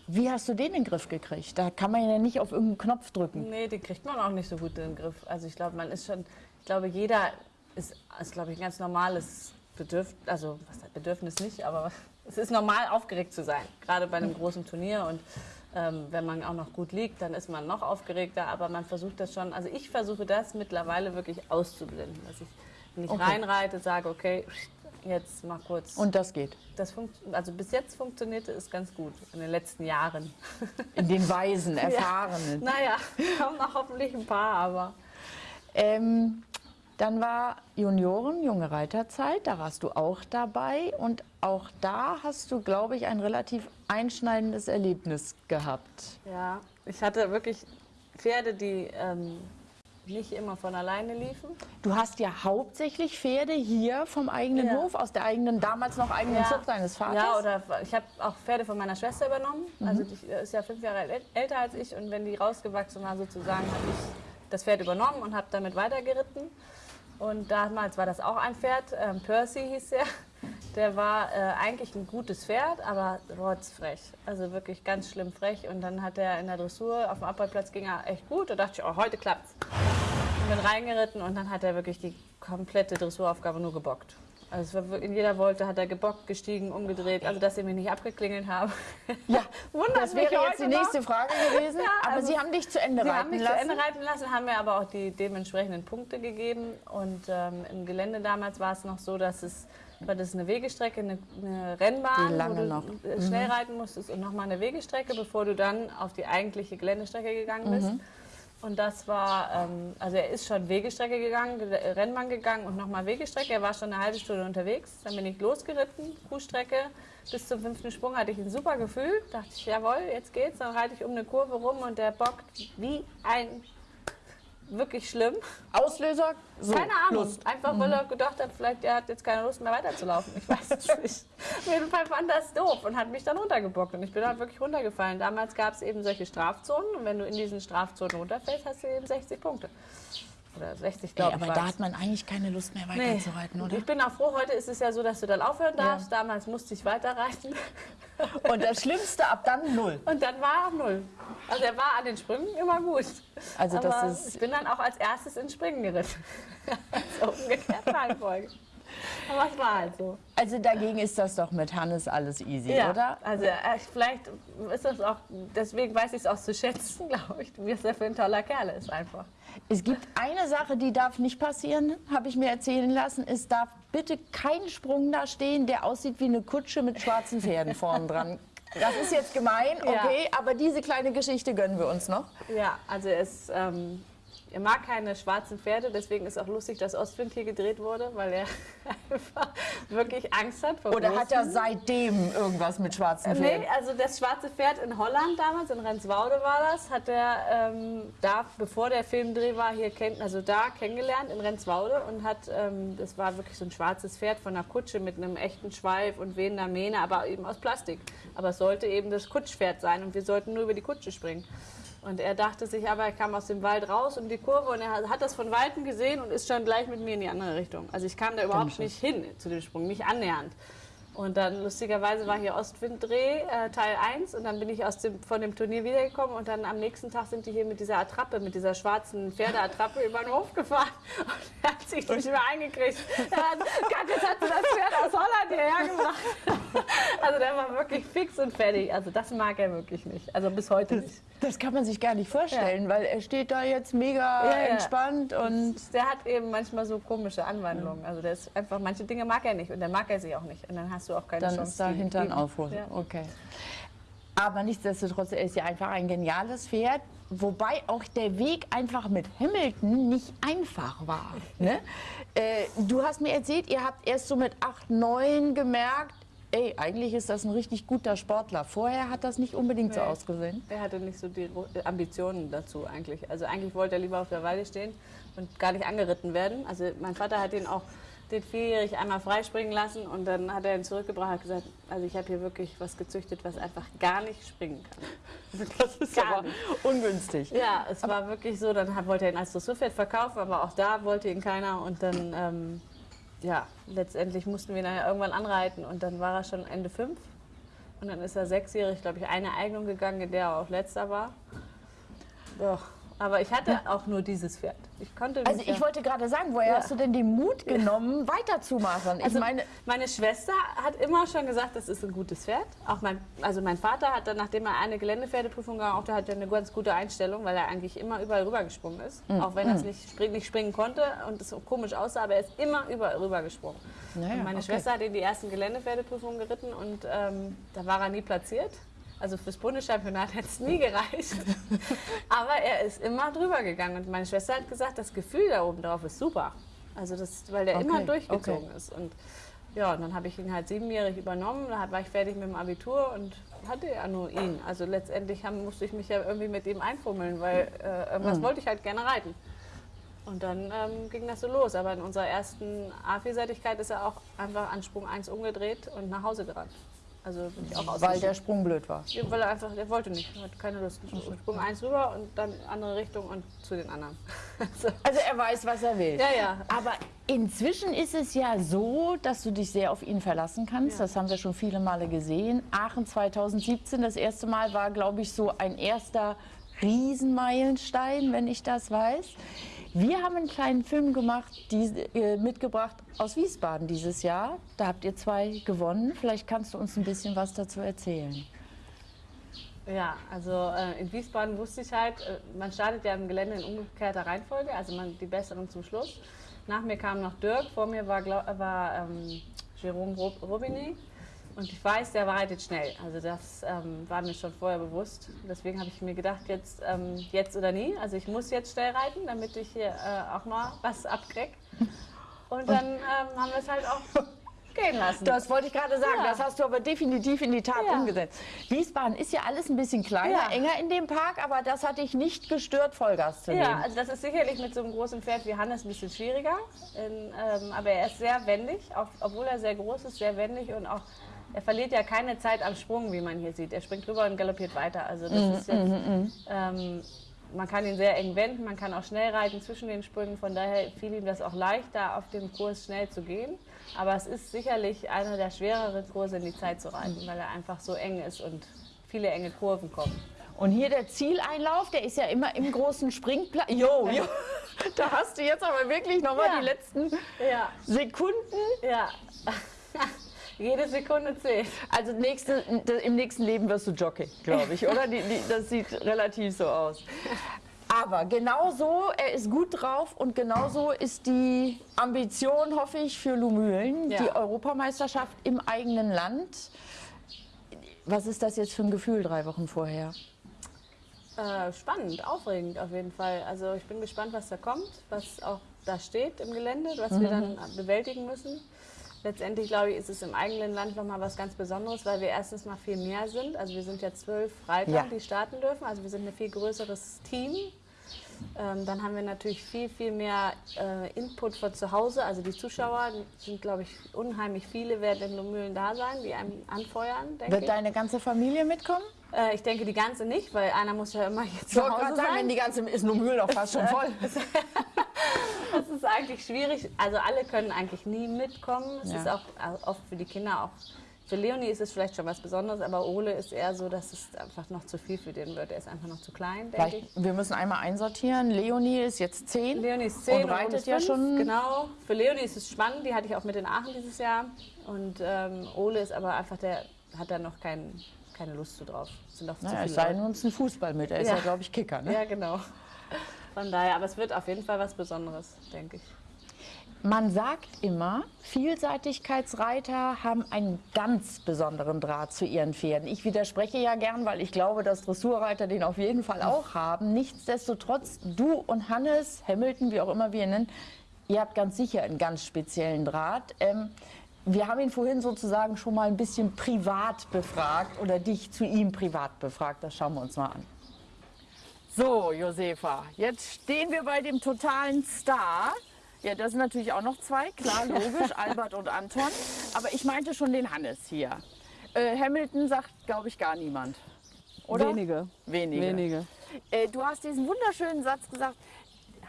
Wie hast du den in den Griff gekriegt? Da kann man ja nicht auf irgendeinen Knopf drücken. nee, den kriegt man auch nicht so gut in den Griff. Also ich glaube, man ist schon, ich glaube, jeder ist, ist glaube ich, ein ganz normales Bedürfnis, also was Bedürfnis nicht, aber es ist normal, aufgeregt zu sein, gerade bei einem großen Turnier und ähm, wenn man auch noch gut liegt, dann ist man noch aufgeregter, aber man versucht das schon, also ich versuche das mittlerweile wirklich auszublenden, dass ich, ich Okay. reinreite, sage, okay, jetzt mal kurz. Und das geht. das also bis jetzt funktionierte es ganz gut in den letzten Jahren. In den Weisen, Erfahrenen. Naja, kommen noch hoffentlich ein paar, aber Ähm, dann war Junioren, junge Reiterzeit, da warst du auch dabei. Und auch da hast du, glaube ich, ein relativ einschneidendes Erlebnis gehabt. Ja, ich hatte wirklich Pferde, die ähm, nicht immer von alleine liefen. Du hast ja hauptsächlich Pferde hier vom eigenen Ja. Hof, aus der eigenen, damals noch eigenen Zucht deines Vaters. Ja, oder ich habe auch Pferde von meiner Schwester übernommen. Also die ist ja fünf Jahre äl- älter als ich und wenn die rausgewachsen war sozusagen, habe ich das Pferd übernommen und habe damit weitergeritten. Und damals war das auch ein Pferd, ähm, Percy hieß er. Der war äh, eigentlich ein gutes Pferd, aber rotzfrech. Also wirklich ganz schlimm frech. Und dann hat er in der Dressur auf dem Abrollplatz ging er echt gut. Da dachte ich, oh, heute klappt's. Und bin reingeritten und dann hat er wirklich die komplette Dressuraufgabe nur gebockt. Also war in jeder Wolte hat er gebockt, gestiegen, umgedreht. Also dass sie mich nicht abgeklingelt haben. Ja, Wundert das wäre jetzt die noch. nächste Frage gewesen. aber also Sie haben dich zu Ende Sie haben reiten mich lassen. zu Ende reiten lassen, haben mir aber auch die dementsprechenden Punkte gegeben. Und ähm, im Gelände damals war es noch so, dass es, war das eine Wegestrecke, eine, eine Rennbahn, wo du noch. Mhm. äh, schnell reiten musstest und nochmal eine Wegestrecke, bevor du dann auf die eigentliche Geländestrecke gegangen bist. Mhm. Und das war, ähm, also er ist schon Wegestrecke gegangen, Ge- Rennbahn gegangen und nochmal Wegestrecke. Er war schon eine halbe Stunde unterwegs. Dann bin ich losgeritten, Kuhstrecke. Bis zum fünften Sprung hatte ich ein super Gefühl. Dachte ich, jawohl, jetzt geht's. Dann reite ich um eine Kurve rum und der bockt wie ein wirklich schlimm. Auslöser? So, Keine Ahnung. Lust. Einfach weil er gedacht hat, vielleicht er hat jetzt keine Lust mehr weiterzulaufen. Ich weiß es nicht. Auf jeden Fall fand das doof und hat mich dann runtergebockt. Und ich bin halt wirklich runtergefallen. Damals gab es eben solche Strafzonen. Und wenn du in diesen Strafzonen runterfällst, hast du eben 60 Punkte. Oder 60, Ey, glaube aber ich. da war's. hat man eigentlich keine Lust mehr Nee. weiterzureiten, oder? Ich bin auch froh, heute ist es ja so, dass du dann aufhören darfst. Damals musste ich weiterreiten. Und das Schlimmste ab dann null. Und dann war er Null. Also er war an den Sprüngen immer gut. Also das Aber ist- ich bin dann auch als erstes ins Springen geritten. so umgekehrt Reihenfolge. Aber es war halt so. Also dagegen ist das doch mit Hannes alles easy, oder? Also äh, vielleicht ist das auch, deswegen weiß ich es auch zu schätzen, glaube ich, wie es er für ein toller Kerl ist einfach. Es gibt eine Sache, die darf nicht passieren, habe ich mir erzählen lassen. Es darf bitte kein Sprung da stehen, der aussieht wie eine Kutsche mit schwarzen Pferden vorn dran. Das ist jetzt gemein, Ja. okay, aber diese kleine Geschichte gönnen wir uns noch. Ja, also es, ähm, er mag keine schwarzen Pferde, deswegen ist auch lustig, dass Ostwind hier gedreht wurde, weil er einfach wirklich Angst hat vor Oder hat er seitdem irgendwas mit schwarzen Pferden? Nee, also das schwarze Pferd in Holland damals, in Renswoude war das, hat er ähm, da, bevor der Filmdreh war, hier kennt, also da kennengelernt in Renswoude und hat, ähm, das war wirklich so ein schwarzes Pferd von einer Kutsche mit einem echten Schweif und wehender Mähne, aber eben aus Plastik. Aber es sollte eben das Kutschpferd sein und wir sollten nur über die Kutsche springen. Und er dachte sich aber, er kam aus dem Wald raus um die Kurve und er hat- das von Weitem gesehen und ist schon gleich mit mir in die andere Richtung. Also ich kam da überhaupt nicht hin zu dem Sprung, nicht annähernd. Und dann lustigerweise war hier Ostwinddreh, äh, Teil 1 und dann bin ich aus dem, von dem Turnier wiedergekommen und dann am nächsten Tag sind die hier mit dieser Attrappe, mit dieser schwarzen Pferdeattrappe über den Hof gefahren und er hat sich nicht mehr eingekriegt. Hat, jetzt hat sie das Pferd aus Holland hierher gebracht. Also der war wirklich fix und fertig. Also das mag er wirklich nicht. Also bis heute nicht. Das kann man sich gar nicht vorstellen, weil er steht da jetzt mega Ja, ja. entspannt und Der hat eben manchmal so komische Anwandlungen. Also der ist einfach, manche Dinge mag er nicht und dann mag er sie auch nicht. Und dann hast du auch keine dann Chance. ist da die Hintern lieben. aufholen. Ja. Okay. Aber nichtsdestotrotz, er ist ja einfach ein geniales Pferd. Wobei auch der Weg einfach mit Hamilton nicht einfach war. Ne? Äh, du hast mir erzählt, ihr habt erst so mit 8, 9 gemerkt, ey, eigentlich ist das ein richtig guter Sportler. Vorher hat das nicht unbedingt so Nee. ausgesehen. Er hatte nicht so die Ro- Ambitionen dazu eigentlich. Also eigentlich wollte er lieber auf der Weide stehen und gar nicht angeritten werden. Also mein Vater hat ihn auch den vierjährig einmal freispringen lassen und dann hat er ihn zurückgebracht und gesagt, also ich habe hier wirklich was gezüchtet, was einfach gar nicht springen kann. Das ist Gar aber nicht. ungünstig. Ja, es war wirklich so, dann hat- wollte er ihn als Dressurpferd verkaufen, aber auch da wollte ihn keiner und dann, ähm, ja, letztendlich mussten wir ihn dann irgendwann anreiten und dann war er schon Ende fünf und dann ist er sechsjährig, glaube ich, eine Eignung gegangen, in der er auch letzter war. Doch, aber ich hatte auch nur dieses Pferd. Ich konnte Also ich ja- wollte gerade sagen, woher Ja. hast du denn den Mut genommen, weiterzumachen? Also meine, meine Schwester hat immer schon gesagt, das ist ein gutes Pferd. Auch mein, also mein Vater hat dann, nachdem er eine Geländepferdeprüfung gemacht hat, hat er eine ganz gute Einstellung, weil er eigentlich immer überall rübergesprungen ist. Mm, Auch wenn er es nicht, spring, nicht springen konnte und es so komisch aussah, aber er ist immer überall rübergesprungen. Naja, meine okay. Schwester hat ihn die ersten Geländepferdeprüfungen geritten und ähm, da war er nie platziert. Also fürs Bundeschampionat hätte es nie gereicht. Aber er ist immer drüber gegangen. Und meine Schwester hat gesagt, das Gefühl da oben drauf ist super. Also das, weil der Okay, immer durchgezogen okay. ist. Und ja, und dann habe ich ihn halt siebenjährig übernommen. Da war ich fertig mit dem Abitur und hatte ja nur ihn. Also letztendlich haben, musste ich mich ja irgendwie mit ihm einfummeln, weil äh, irgendwas Mhm. wollte ich halt gerne reiten. Und dann ähm, ging das so los. Aber in unserer ersten A-Vielseitigkeit ist er auch einfach an Sprung 1 umgedreht und nach Hause gerannt. Also bin ich auch weil der Sprung blöd war. Ja, weil er einfach, der wollte nicht, er hat keine Lust. Sprung eins rüber und dann andere Richtung und zu den anderen. Also, Also er weiß, was er will. ja, ja. Aber inzwischen ist es ja so, dass du dich sehr auf ihn verlassen kannst. Ja. Das haben wir schon viele Male gesehen. Aachen 2017, das erste Mal war, glaube ich, so ein erster Riesenmeilenstein, wenn ich das weiß. Wir haben einen kleinen Film gemacht, die, äh, mitgebracht aus Wiesbaden dieses Jahr. Da habt ihr zwei gewonnen. Vielleicht kannst du uns ein bisschen was dazu erzählen. Ja, also äh, in Wiesbaden wusste ich halt, äh, man startet ja im Gelände in umgekehrter Reihenfolge, also man, die Besseren zum Schluss. Nach mir kam noch Dirk, vor mir war, glaub, war ähm, Jerome Robinet. Und ich weiß, der reitet schnell. Also das ähm, war mir schon vorher bewusst. Deswegen habe ich mir gedacht, jetzt, ähm, jetzt oder nie. Also ich muss jetzt schnell reiten, damit ich hier äh, auch mal was abkrieg. Und dann ähm, haben wir es halt auch gehen lassen. Das wollte ich gerade sagen, Ja. das hast du aber definitiv in die Tat Ja. umgesetzt. Wiesbaden ist ja alles ein bisschen kleiner, Ja. enger in dem Park, aber das hat dich nicht gestört, Vollgas zu Ja, nehmen. also das ist sicherlich mit so einem großen Pferd wie Hannes ein bisschen schwieriger. In, ähm, aber er ist sehr wendig, auch, obwohl er sehr groß ist, sehr wendig und auch er verliert ja keine Zeit am Sprung, wie man hier sieht. Er springt drüber und galoppiert weiter. Also das ist jetzt, ähm, man kann ihn sehr eng wenden, man kann auch schnell reiten zwischen den Sprüngen. Von daher fiel ihm das auch leicht, da auf dem Kurs schnell zu gehen. Aber es ist sicherlich einer der schwereren Kurse in die Zeit zu reiten, weil er einfach so eng ist und viele enge Kurven kommen. Und hier der Zieleinlauf, der ist ja immer im großen Springplatz. Jo, jo. Da hast du jetzt aber wirklich nochmal Ja. die letzten Ja, Sekunden. ja. Jede Sekunde zählt. Also nächste, im nächsten Leben wirst du Jockey, glaube ich, oder? Die, die, das sieht relativ so aus. Aber genau so, er ist gut drauf und genauso ist die Ambition, hoffe ich, für Lumülen, Ja. die Europameisterschaft im eigenen Land. Was ist das jetzt für ein Gefühl drei Wochen vorher? Äh, spannend, aufregend auf jeden Fall. Also ich bin gespannt, was da kommt, was auch da steht im Gelände, was wir dann bewältigen müssen. Letztendlich glaube ich, ist es im eigenen Land nochmal was ganz Besonderes, weil wir erstens mal viel mehr sind. Also wir sind ja zwölf Reiter, Ja. die starten dürfen. Also wir sind ein viel größeres Team. Ähm, dann haben wir natürlich viel, viel mehr äh, Input von zu Hause. Also die Zuschauer sind, glaube ich, unheimlich viele, werden in Lumülen da sein, die einem anfeuern, denke Wird ich. deine ganze Familie mitkommen? Äh, ich denke die ganze nicht, weil einer muss ja immer jetzt Ich zu Hause gerade sagen, sein. wenn die ganze ist Lumülen auch fast schon voll. Das ist eigentlich schwierig. Also alle können eigentlich nie mitkommen. Es Ja. ist auch äh, oft für die Kinder auch Für Leonie ist es vielleicht schon was Besonderes, aber Ole ist eher so, dass es einfach noch zu viel für den wird. Er ist einfach noch zu klein, denke ich. Wir müssen einmal einsortieren. Leonie ist jetzt zehn. Leonie ist 10 Und reitet ist ja schon- Genau. Für Leonie ist es spannend, die hatte ich auch mit in Aachen dieses Jahr. Und ähm, Ole ist aber einfach, der hat da noch kein, keine Lust zu drauf. Sind noch zu Naja, viele es sei denn, uns ein Fußball mit. Er ist Ja. ja, glaube ich, Kicker. Ne? Ja, genau. Von daher, aber es wird auf jeden Fall was Besonderes, denke ich. Man sagt immer, Vielseitigkeitsreiter haben einen ganz besonderen Draht zu ihren Pferden. Ich widerspreche ja gern, weil ich glaube, dass Dressurreiter den auf jeden Fall auch haben. Nichtsdestotrotz, du und Hannes, Hamilton, wie auch immer wir ihn nennen, ihr habt ganz sicher einen ganz speziellen Draht. Ähm, wir haben ihn vorhin sozusagen schon mal ein bisschen privat befragt oder dich zu ihm privat befragt. Das schauen wir uns mal an. So, Josefa, jetzt stehen wir bei dem totalen Star. Ja, das sind natürlich auch noch zwei, klar, logisch, Albert und Anton. Aber ich meinte schon den Hannes hier. Äh, Hamilton sagt, glaube ich, gar niemand. Oder? Wenige. Wenige. Wenige. Äh, du hast diesen wunderschönen Satz gesagt,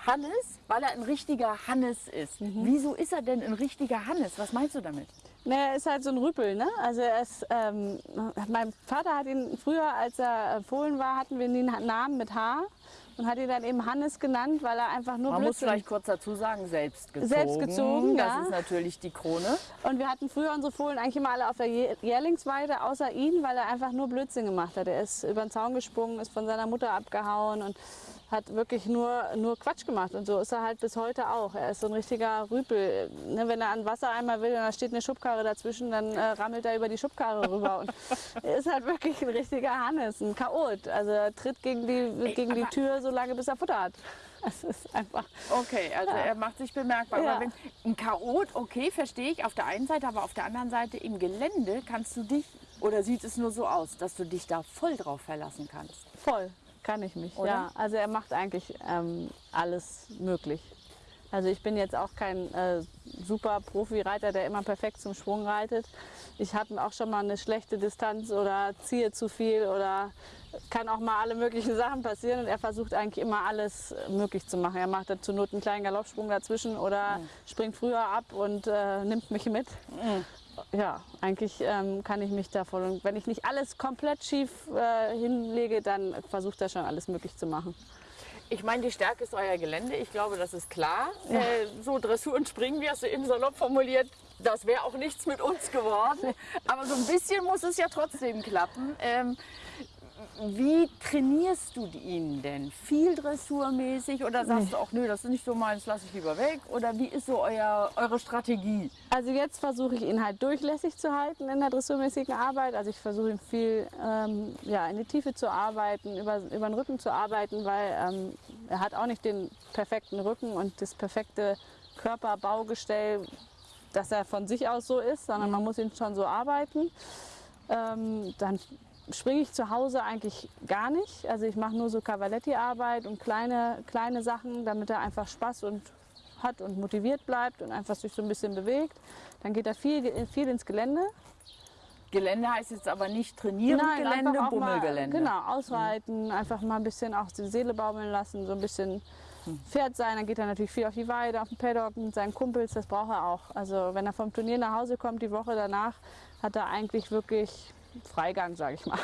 Hannes, weil er ein richtiger Hannes ist. Wieso ist er denn ein richtiger Hannes? Was meinst du damit? Ne, er ist halt so ein Rüpel, ne? Also er ist, ähm, mein Vater hat ihn früher, als er äh, Fohlen war, hatten wir ihn einen Namen mit H und hat ihn dann eben Hannes genannt, weil er einfach nur Man muss Blödsinn vielleicht kurz dazu sagen, selbst gezogen. Selbst gezogen, Das ja. ist natürlich die Krone. Und wir hatten früher unsere Fohlen eigentlich immer alle auf der Jä- Jährlingsweide, außer ihn, weil er einfach nur Blödsinn gemacht hat. Er ist über den Zaun gesprungen, ist von seiner Mutter abgehauen und hat wirklich nur, nur Quatsch gemacht. Und so ist er halt bis heute auch. Er ist so ein richtiger Rüpel. Ne, wenn er an Wassereimer will und da steht eine Schubkarre dazwischen, dann äh, rammelt er über die Schubkarre rüber. Und er ist halt wirklich ein richtiger Hannes, ein Chaot. Also er tritt gegen die, gegen die Tür, solange bis er Futter hat. Das ist einfach... Okay, also er macht sich bemerkbar. Ja. Wenn, ein Chaot, okay, verstehe ich auf der einen Seite, aber auf der anderen Seite im Gelände kannst du dich, oder sieht es nur so aus, dass du dich da voll drauf verlassen kannst? Voll, kann ich mich. Oder? Ja, also er macht eigentlich ähm, alles möglich. Also ich bin jetzt auch kein äh, super Profi-Reiter, der immer perfekt zum Sprung reitet. Ich habe auch schon mal eine schlechte Distanz oder ziehe zu viel oder kann auch mal alle möglichen Sachen passieren und er versucht eigentlich immer alles möglich zu machen. Er macht dann zur Not einen kleinen Galoppsprung dazwischen oder springt früher ab und äh, nimmt mich mit. Ja, eigentlich ähm, kann ich mich davon. Und wenn ich nicht alles komplett schief äh, hinlege, dann versucht er schon alles möglich zu machen. Ich meine, die Stärke ist euer Gelände, ich glaube, das ist klar. Äh, so Dressur und Springen, wie hast du eben salopp formuliert, das wäre auch nichts mit uns geworden. Aber so ein bisschen muss es ja trotzdem klappen. Ähm, wie trainierst du ihn denn? Viel dressurmäßig oder sagst du auch, nö, das ist nicht so meins, lasse ich lieber weg? Oder wie ist so euer, eure Strategie? Also jetzt versuche ich ihn halt durchlässig zu halten in der dressurmäßigen Arbeit. Also ich versuche ihn viel ähm, ja, in die Tiefe zu arbeiten, über, über den Rücken zu arbeiten, weil ähm, er hat auch nicht den perfekten Rücken und das perfekte Körperbaugestell, dass er von sich aus so ist, sondern man muss ihn schon so arbeiten. Ähm, dann springe ich zu Hause eigentlich gar nicht. Also ich mache nur so Cavaletti-Arbeit und kleine, kleine Sachen, damit er einfach Spaß und hat und motiviert bleibt und einfach sich so ein bisschen bewegt. Dann geht er viel, viel ins Gelände. Gelände heißt jetzt aber nicht trainieren, Gelände, einfach auch mal, Bummelgelände. genau, ausreiten, einfach mal ein bisschen auch die Seele baumeln lassen, so ein bisschen Pferd sein. Dann geht er natürlich viel auf die Weide, auf den Paddock mit seinen Kumpels, das braucht er auch. Also wenn er vom Turnier nach Hause kommt, die Woche danach, hat er eigentlich wirklich Freigang, sage ich mal.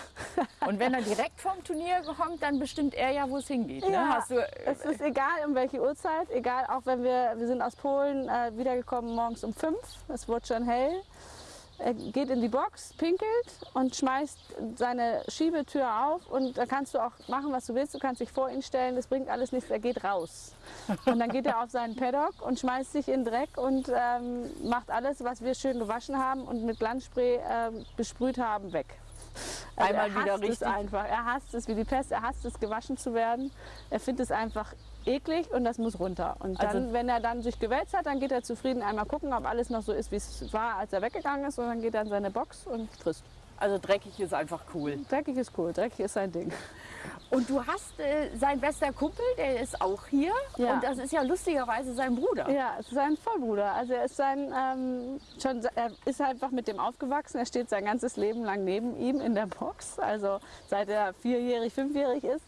Und wenn er direkt vom Turnier kommt, dann bestimmt er ja, wo es hingeht. Ne? Ja, Hast du, es ist egal, um welche Uhrzeit, egal, auch wenn wir, wir sind aus Polen äh, wiedergekommen morgens um fünf, es wurde schon hell. Er geht in die Box, pinkelt und schmeißt seine Schiebetür auf und da kannst du auch machen, was du willst. Du kannst dich vor ihn stellen, das bringt alles nichts, er geht raus. Und dann geht er auf seinen Paddock und schmeißt sich in den Dreck und ähm, macht alles, was wir schön gewaschen haben und mit Glanzspray ähm, besprüht haben, weg. Also Einmal er wieder hasst es richtig- einfach. Er hasst es wie die Pest. Er hasst es, gewaschen zu werden. Er findet es einfach eklig und das muss runter. Und dann, Also- wenn er dann sich gewälzt hat, dann geht er zufrieden einmal gucken, ob alles noch so ist, wie es war, als er weggegangen ist. Und dann geht er in seine Box und frisst. also dreckig ist einfach cool. Dreckig ist cool, dreckig ist sein Ding. Und du hast äh, sein bester Kumpel, der ist auch hier. Ja. Und das ist ja lustigerweise sein Bruder. Ja, es ist sein Vollbruder. Also er ist sein, ähm, schon, er ist einfach mit dem aufgewachsen. Er steht sein ganzes Leben lang neben ihm in der Box. Also seit er vierjährig, fünfjährig ist.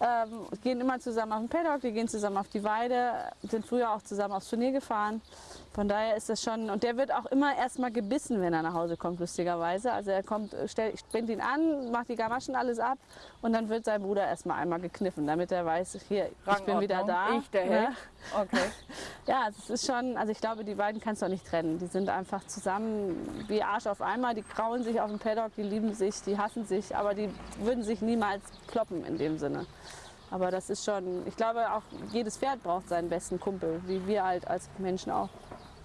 Ähm, gehen immer zusammen auf den Paddock, die gehen zusammen auf die Weide, sind früher auch zusammen aufs Turnier gefahren. Von daher ist das schon, und der wird auch immer erstmal gebissen, wenn er nach Hause kommt, lustigerweise. Also er kommt, stellt, springt ihn an, macht die Gamaschen alles ab und dann wird sein Bruder erstmal einmal gekniffen, damit er weiß, hier, ich bin wieder da. Ich, der? Held. Okay. Ja, es ist schon, also ich glaube, die beiden kannst du auch nicht trennen. Die sind einfach zusammen wie Arsch auf einmal, die grauen sich auf dem Paddock, die lieben sich, die hassen sich, aber die würden sich niemals kloppen in dem Sinne. Aber das ist schon, ich glaube auch jedes Pferd braucht seinen besten Kumpel, wie wir halt als Menschen auch.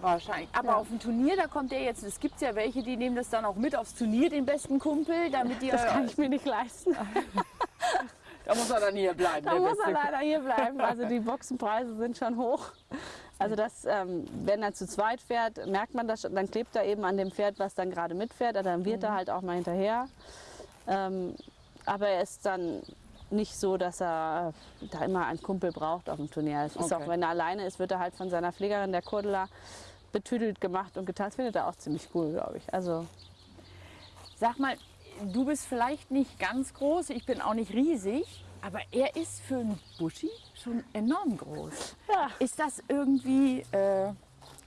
Wahrscheinlich. Aber Ja. auf dem Turnier, da kommt der jetzt, es gibt ja welche, die nehmen das dann auch mit aufs Turnier, den besten Kumpel, damit die. Das kann ich mir nicht leisten. da muss er dann hier bleiben. Da muss er leider hier bleiben. Also die Boxenpreise sind schon hoch. Also das, ähm, wenn er zu zweit fährt, merkt man das schon. Dann klebt er eben an dem Pferd, was dann gerade mitfährt. Also dann wird er halt auch mal hinterher. Ähm, aber er ist dann nicht so, dass er da immer einen Kumpel braucht auf dem Turnier. Es ist Okay. auch, wenn er alleine ist, wird er halt von seiner Pflegerin, der Kurdela, betüdelt gemacht und getan. Das findet er auch ziemlich cool, glaube ich. Also Sag mal, du bist vielleicht nicht ganz groß, ich bin auch nicht riesig, aber er ist für einen Buschi schon enorm groß. Ja. Ist das irgendwie, äh,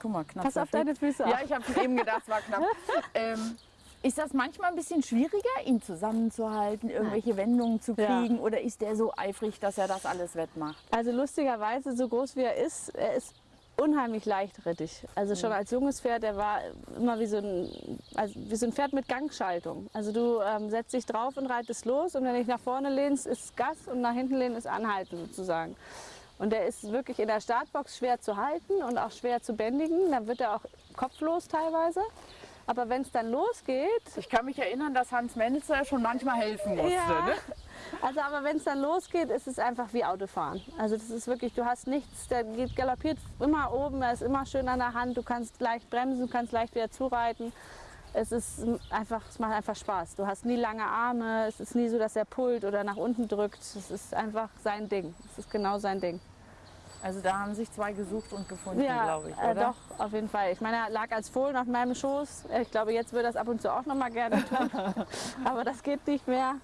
guck mal, knapp. pass auf deine Füße Ja, auf. ich habe eben gedacht, es war knapp. ähm, ist das manchmal ein bisschen schwieriger, ihn zusammenzuhalten, irgendwelche Wendungen zu Ja. kriegen? Oder ist der so eifrig, dass er das alles wettmacht? Also lustigerweise, so groß wie er ist, er ist unheimlich leichtrittig. Also schon als junges Pferd, er war immer wie so ein, also wie so ein Pferd mit Gangschaltung. Also du ähm, setzt dich drauf und reitest los und wenn du dich nach vorne lehnst, ist Gas und nach hinten lehnen ist Anhalten sozusagen. Und er ist wirklich in der Startbox schwer zu halten und auch schwer zu bändigen. Dann wird er auch kopflos teilweise. Aber wenn es dann losgeht, Ich kann mich erinnern, dass Hans Menitzer schon manchmal helfen musste. Ja. Ne? Also aber wenn es dann losgeht, ist es einfach wie Autofahren. Also das ist wirklich, du hast nichts, der geht galoppiert immer oben, er ist immer schön an der Hand, du kannst leicht bremsen, du kannst leicht wieder zureiten. Es ist einfach, es macht einfach Spaß. Du hast nie lange Arme, es ist nie so, dass er pullt oder nach unten drückt. Es ist einfach sein Ding. Es ist genau sein Ding. Also da haben sich zwei gesucht und gefunden, Ja, glaube ich, äh, oder? doch, auf jeden Fall. Ich meine, er lag als Fohlen auf meinem Schoß. Ich glaube, jetzt würde er das ab und zu auch noch mal gerne tun. Aber das geht nicht mehr.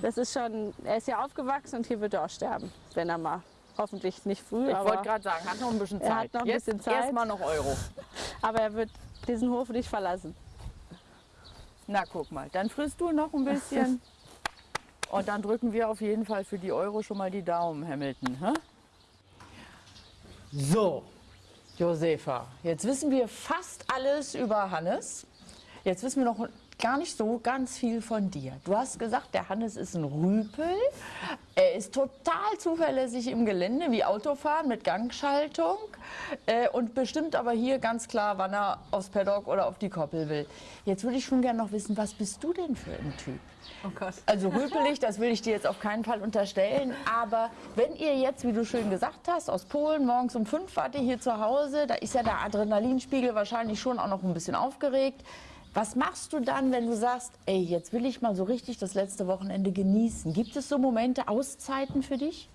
Das ist schon, er ist ja aufgewachsen und hier wird er auch sterben, wenn er mal, hoffentlich nicht früh, Ich wollte gerade sagen, hat noch ein bisschen Zeit. Er hat noch ein Jetzt bisschen Zeit. Erstmal noch Euro. aber er wird diesen Hof nicht verlassen. Na, guck mal, dann frisst du noch ein bisschen. Und dann drücken wir auf jeden Fall für die Euro schon mal die Daumen, Hamilton. Hä? So, Josefa, jetzt wissen wir fast alles über Hannes. Jetzt wissen wir noch gar nicht so ganz viel von dir. Du hast gesagt, der Hannes ist ein Rüpel. Er ist total zuverlässig im Gelände, wie Autofahren mit Gangschaltung. Äh, und bestimmt aber hier ganz klar, wann er aufs Paddock oder auf die Koppel will. Jetzt würde ich schon gerne noch wissen, was bist du denn für ein Typ? Oh Gott. Also rüpelig, das will ich dir jetzt auf keinen Fall unterstellen. Aber wenn ihr jetzt, wie du schön gesagt hast, aus Polen morgens um fünf wart ihr hier zu Hause, da ist ja der Adrenalinspiegel wahrscheinlich schon auch noch ein bisschen aufgeregt. Was machst du dann, wenn du sagst, ey, jetzt will ich mal so richtig das letzte Wochenende genießen? Gibt es so Momente, Auszeiten für dich?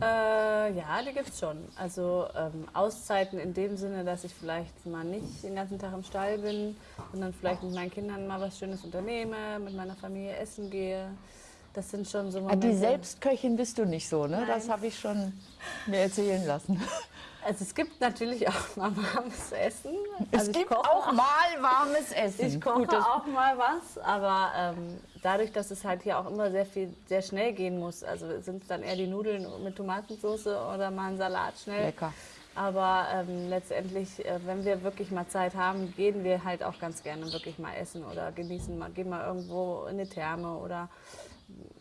Äh, ja, die gibt's schon. Also ähm, Auszeiten in dem Sinne, dass ich vielleicht mal nicht den ganzen Tag im Stall bin, sondern vielleicht mit meinen Kindern mal was Schönes unternehme, mit meiner Familie essen gehe. Das sind schon so Ah, Momente. Die Selbstköchin bist du nicht so, ne? Das Nein. habe ich schon mir erzählen lassen. Also es gibt natürlich auch mal warmes Essen. Es also ich gibt auch mal warmes Essen. Ich koche Gut, auch mal was, aber ähm, dadurch, dass es halt hier auch immer sehr viel, sehr schnell gehen muss, also sind es dann eher die Nudeln mit Tomatensauce oder mal ein Salat schnell. Lecker. Aber ähm, letztendlich, äh, wenn wir wirklich mal Zeit haben, gehen wir halt auch ganz gerne wirklich mal essen oder genießen mal, gehen mal irgendwo in eine Therme oder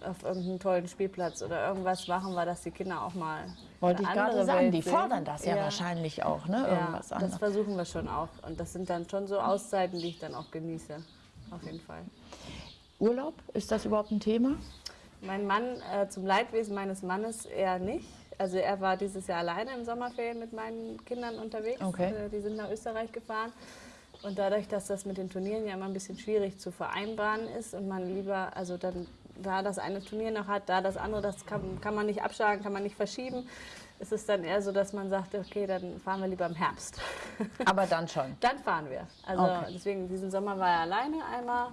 auf irgendeinen tollen Spielplatz oder irgendwas machen wir, dass die Kinder auch mal Wollte ich gerade sagen, Welt die sehen. fordern das ja, wahrscheinlich auch, ne? Ja, Irgendwas das anderes. versuchen wir schon auch. Und das sind dann schon so Auszeiten, die ich dann auch genieße. Auf jeden Fall. Urlaub, ist das überhaupt ein Thema? Mein Mann, äh, zum Leidwesen meines Mannes eher nicht. Also er war dieses Jahr alleine im Sommerferien mit meinen Kindern unterwegs. Okay. Äh, die sind nach Österreich gefahren. Und dadurch, dass das mit den Turnieren ja immer ein bisschen schwierig zu vereinbaren ist und man lieber, also dann da das eine Turnier noch hat, da das andere, das kann, kann man nicht abschlagen, kann man nicht verschieben, ist es dann eher so, dass man sagt, okay, dann fahren wir lieber im Herbst. Aber dann schon. Dann fahren wir. Also Okay. deswegen, diesen Sommer war er alleine einmal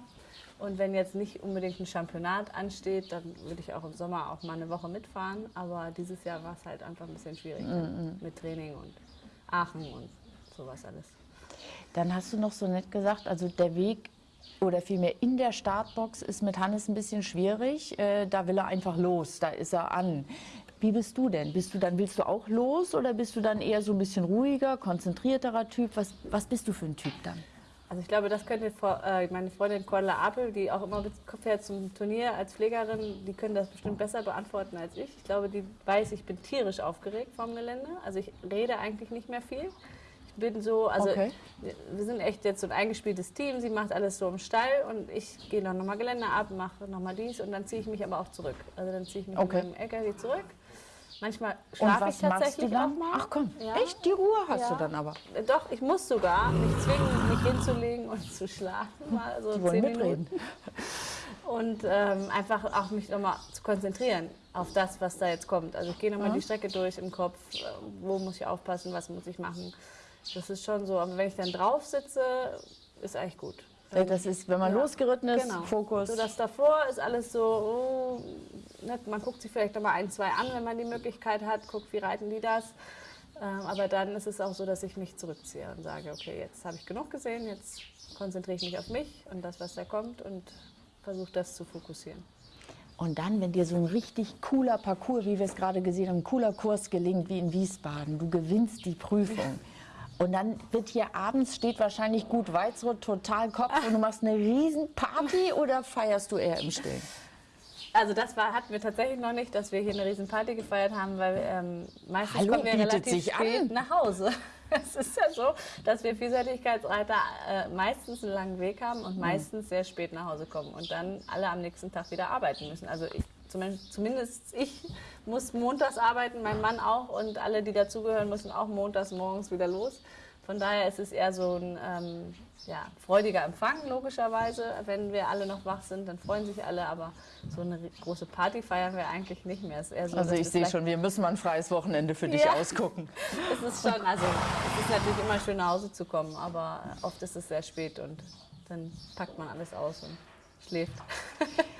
Und wenn jetzt nicht unbedingt ein Championat ansteht, dann würde ich auch im Sommer auch mal eine Woche mitfahren. Aber dieses Jahr war es halt einfach ein bisschen schwierig Mhm, mit Training und Aachen und sowas alles. Dann hast du noch so nett gesagt, also der Weg oder vielmehr in der Startbox ist mit Hannes ein bisschen schwierig. Äh, da will er einfach los, da ist er an. Wie bist du denn? Bist du dann, willst du auch los oder bist du dann eher so ein bisschen ruhiger, konzentrierterer Typ? Was, was bist du für ein Typ dann? Also ich glaube, das könnte äh, meine Freundin Cordula Apel, die auch immer fährt zum Turnier als Pflegerin, die können das bestimmt besser beantworten als ich. Ich glaube, die weiß, ich bin tierisch aufgeregt vom Gelände. Also ich rede eigentlich nicht mehr viel. Bin so, also Okay. wir sind echt jetzt so ein eingespieltes Team. Sie macht alles so im Stall und ich gehe dann nochmal Gelände ab, mache nochmal dies und dann ziehe ich mich aber auch zurück. Also dann ziehe ich mich Okay. mit meinem LKW zurück. Manchmal schlafe ich tatsächlich auch mal. Ach komm, Ja. echt? Die Ruhe hast Ja. du dann aber. Äh, Doch, ich muss sogar mich zwingen, mich hinzulegen und zu schlafen. Mal so Die wollen zehn mitreden. Minuten. Und ähm, einfach auch mich nochmal zu konzentrieren auf das, was da jetzt kommt. Also ich gehe nochmal Ja. die Strecke durch im Kopf. äh, Wo muss ich aufpassen, was muss ich machen. Das ist schon so. Aber wenn ich dann drauf sitze, ist eigentlich gut. Das ist, wenn man Ja. losgeritten ist, Genau. Fokus. So, das davor ist alles so, oh, ne, man guckt sich vielleicht nochmal ein, zwei an, wenn man die Möglichkeit hat, guckt, wie reiten die das. Ähm, aber dann ist es auch so, dass ich mich zurückziehe und sage, okay, jetzt habe ich genug gesehen, jetzt konzentriere ich mich auf mich und das, was da kommt und versuche das zu fokussieren. Und dann, wenn dir so ein richtig cooler Parcours, wie wir es gerade gesehen haben, ein cooler Kurs gelingt, wie in Wiesbaden, du gewinnst die Prüfung. Und dann wird hier abends, steht wahrscheinlich gut Weizrot, total Kopf und du machst eine riesen Party oder feierst du eher im Stillen? Also das war, hatten wir tatsächlich noch nicht, dass wir hier eine riesen Party gefeiert haben, weil ähm, meistens Hallo, kommen wir relativ spät an. nach Hause. Es ist ja so, dass wir Vielseitigkeitsreiter äh, meistens einen langen Weg haben und meistens sehr spät nach Hause kommen und dann alle am nächsten Tag wieder arbeiten müssen. Also ich, zumindest, zumindest ich muss montags arbeiten, mein Mann auch und alle, die dazugehören, müssen auch montags morgens wieder los. Von daher ist es eher so ein ähm, ja, freudiger Empfang, logischerweise. Wenn wir alle noch wach sind, dann freuen sich alle, aber so eine große Party feiern wir eigentlich nicht mehr. Es ist eher so, Also ich sehe schon, wir müssen mal ein freies Wochenende für dich Ja. ausgucken. Es ist schon, also es ist natürlich immer schön nach Hause zu kommen, aber oft ist es sehr spät und dann packt man alles aus und schläft.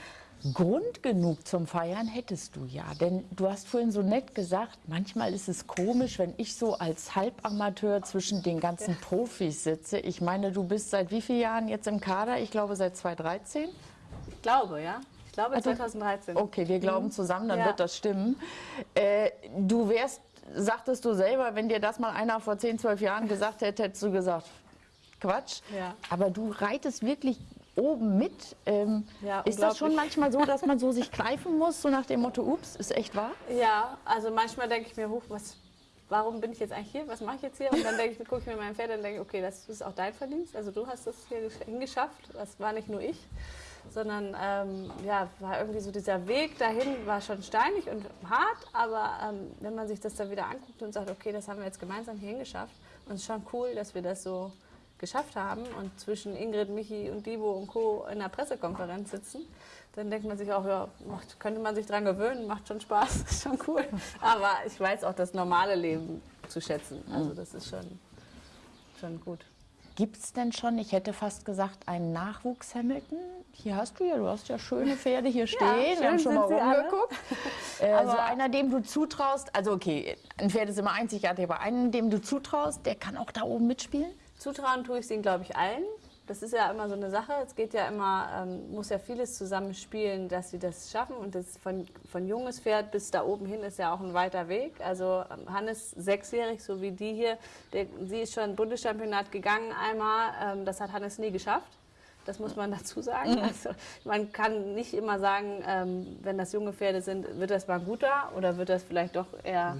Grund genug zum Feiern hättest du ja, denn du hast vorhin so nett gesagt, manchmal ist es komisch, wenn ich so als Halbamateur zwischen den ganzen Profis sitze. Ich meine, du bist seit wie vielen Jahren jetzt im Kader? Ich glaube seit 2013. Ich glaube, ja. Ich glaube Also- 2013. Okay, wir glauben zusammen, dann Ja. wird das stimmen. Äh, du wärst, sagtest du selber, wenn dir das mal einer vor 10, 12 Jahren gesagt hätte, hättest du gesagt, Quatsch. Ja. Aber du reitest wirklich oben mit. Ähm, Ja, ist das schon manchmal so, dass man so sich greifen muss, so nach dem Motto, ups, ist echt wahr? Ja, also manchmal denke ich mir, huch, was, warum bin ich jetzt eigentlich hier? Was mache ich jetzt hier? Und dann denke ich, gucke ich mir mein Pferd an und denke, okay, das ist auch dein Verdienst. Also du hast das hier gesch- hingeschafft. Das war nicht nur ich, sondern ähm, ja, war irgendwie so dieser Weg dahin war schon steinig und hart. Aber ähm, wenn man sich das dann wieder anguckt und sagt, okay, das haben wir jetzt gemeinsam hier hingeschafft, und es ist schon cool, dass wir das so geschafft haben und zwischen Ingrid, Michi und Divo und Co. in der Pressekonferenz sitzen, dann denkt man sich auch, ja, macht, könnte man sich dran gewöhnen, macht schon Spaß, ist schon cool. Aber ich weiß auch das normale Leben zu schätzen. Also das ist schon, schon gut. Gibt es denn schon, ich hätte fast gesagt, einen Nachwuchs-Hamilton? Hier hast du ja, du hast ja schöne Pferde hier stehen. wir schön haben schon mal rumgeguckt. Äh, so einer, dem du zutraust, also okay, ein Pferd ist immer einzigartig, aber einen, dem du zutraust, der kann auch da oben mitspielen? Zutrauen tue ich es ihnen, glaube ich, allen. Das ist ja immer so eine Sache. Es geht ja immer, ähm, muss ja vieles zusammenspielen, dass sie das schaffen. Und das von, von junges Pferd bis da oben hin ist ja auch ein weiter Weg. Also ähm, Hannes, sechsjährig, so wie die hier, der, sie ist schon Bundeschampionat gegangen einmal. Ähm, das hat Hannes nie geschafft. Das muss man dazu sagen. Also, man kann nicht immer sagen, ähm, wenn das junge Pferde sind, wird das mal ein guter oder wird das vielleicht doch eher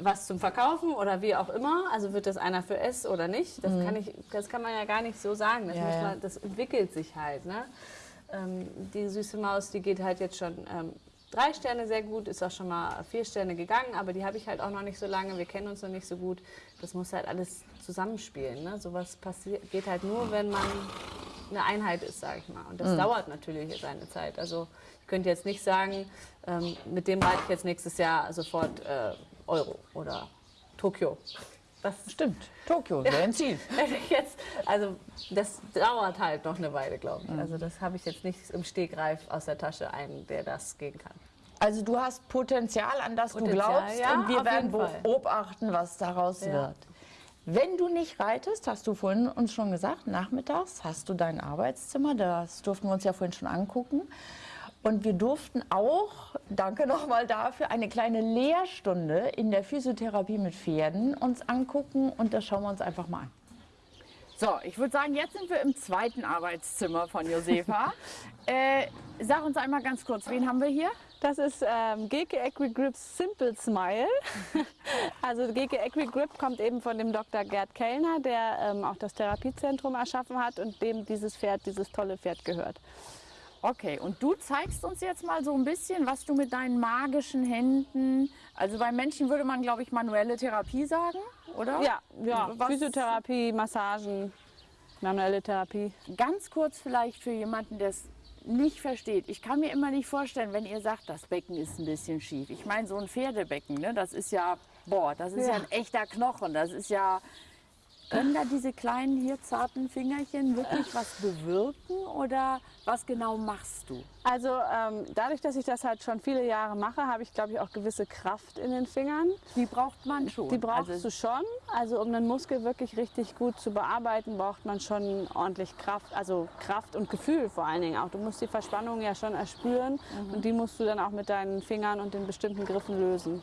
was zum Verkaufen oder wie auch immer. Also wird das einer für S oder nicht? Das, kann, ich, das kann man ja gar nicht so sagen. Das, Ja, ja. man, das entwickelt sich halt. Ne? Ähm, die süße Maus, die geht halt jetzt schon ähm, drei Sterne sehr gut, ist auch schon mal vier Sterne gegangen, aber die habe ich halt auch noch nicht so lange. Wir kennen uns noch nicht so gut. Das muss halt alles zusammenspielen. Ne? Sowas passiert, geht halt nur, wenn man eine Einheit ist, sage ich mal. Und das dauert natürlich seine Zeit. Also ich könnte jetzt nicht sagen, ähm, mit dem reite ich jetzt nächstes Jahr sofort äh, Euro oder Tokio. Das Stimmt, Tokio wäre ein Ziel. jetzt, also das dauert halt noch eine Weile, glaube Mhm. ich. Also das habe ich jetzt nicht im Stegreif aus der Tasche einen, der das gehen kann. Also du hast Potenzial, an das Potenzial, du glaubst ja, und wir werden beobachten, was daraus Ja. wird. Wenn du nicht reitest, hast du vorhin uns schon gesagt, nachmittags hast du dein Arbeitszimmer, das durften wir uns ja vorhin schon angucken. Und wir durften auch, danke nochmal dafür, eine kleine Lehrstunde in der Physiotherapie mit Pferden uns angucken und das schauen wir uns einfach mal an. So, ich würde sagen, jetzt sind wir im zweiten Arbeitszimmer von Josefa. äh, sag uns einmal ganz kurz, wen haben wir hier? Das ist ähm, GK Equigrip Simple Smile. also GK Equigrip kommt eben von dem Dr. Gerd Kellner, der ähm, auch das Therapiezentrum erschaffen hat und dem dieses Pferd, dieses tolle Pferd gehört. Okay, und du zeigst uns jetzt mal so ein bisschen, was du mit deinen magischen Händen, also bei Menschen würde man, glaube ich, manuelle Therapie sagen, oder? Ja, ja Was- Physiotherapie, Massagen, manuelle Therapie. Ganz kurz vielleicht für jemanden, der es nicht versteht. Ich kann mir immer nicht vorstellen, wenn ihr sagt, das Becken ist ein bisschen schief. Ich meine, so ein Pferdebecken, ne, das ist ja, boah, das ist ja. Ja. ein echter Knochen. Das ist ja, können da diese kleinen hier zarten Fingerchen wirklich was bewirken oder was genau machst du? Also ähm, dadurch, dass ich das halt schon viele Jahre mache, habe ich glaube ich auch gewisse Kraft in den Fingern. Die braucht man schon. Die brauchst also, du schon. Also um einen Muskel wirklich richtig gut zu bearbeiten, braucht man schon ordentlich Kraft. Also Kraft und Gefühl vor allen Dingen auch. Du musst die Verspannung ja schon erspüren und die musst du dann auch mit deinen Fingern und den bestimmten Griffen lösen.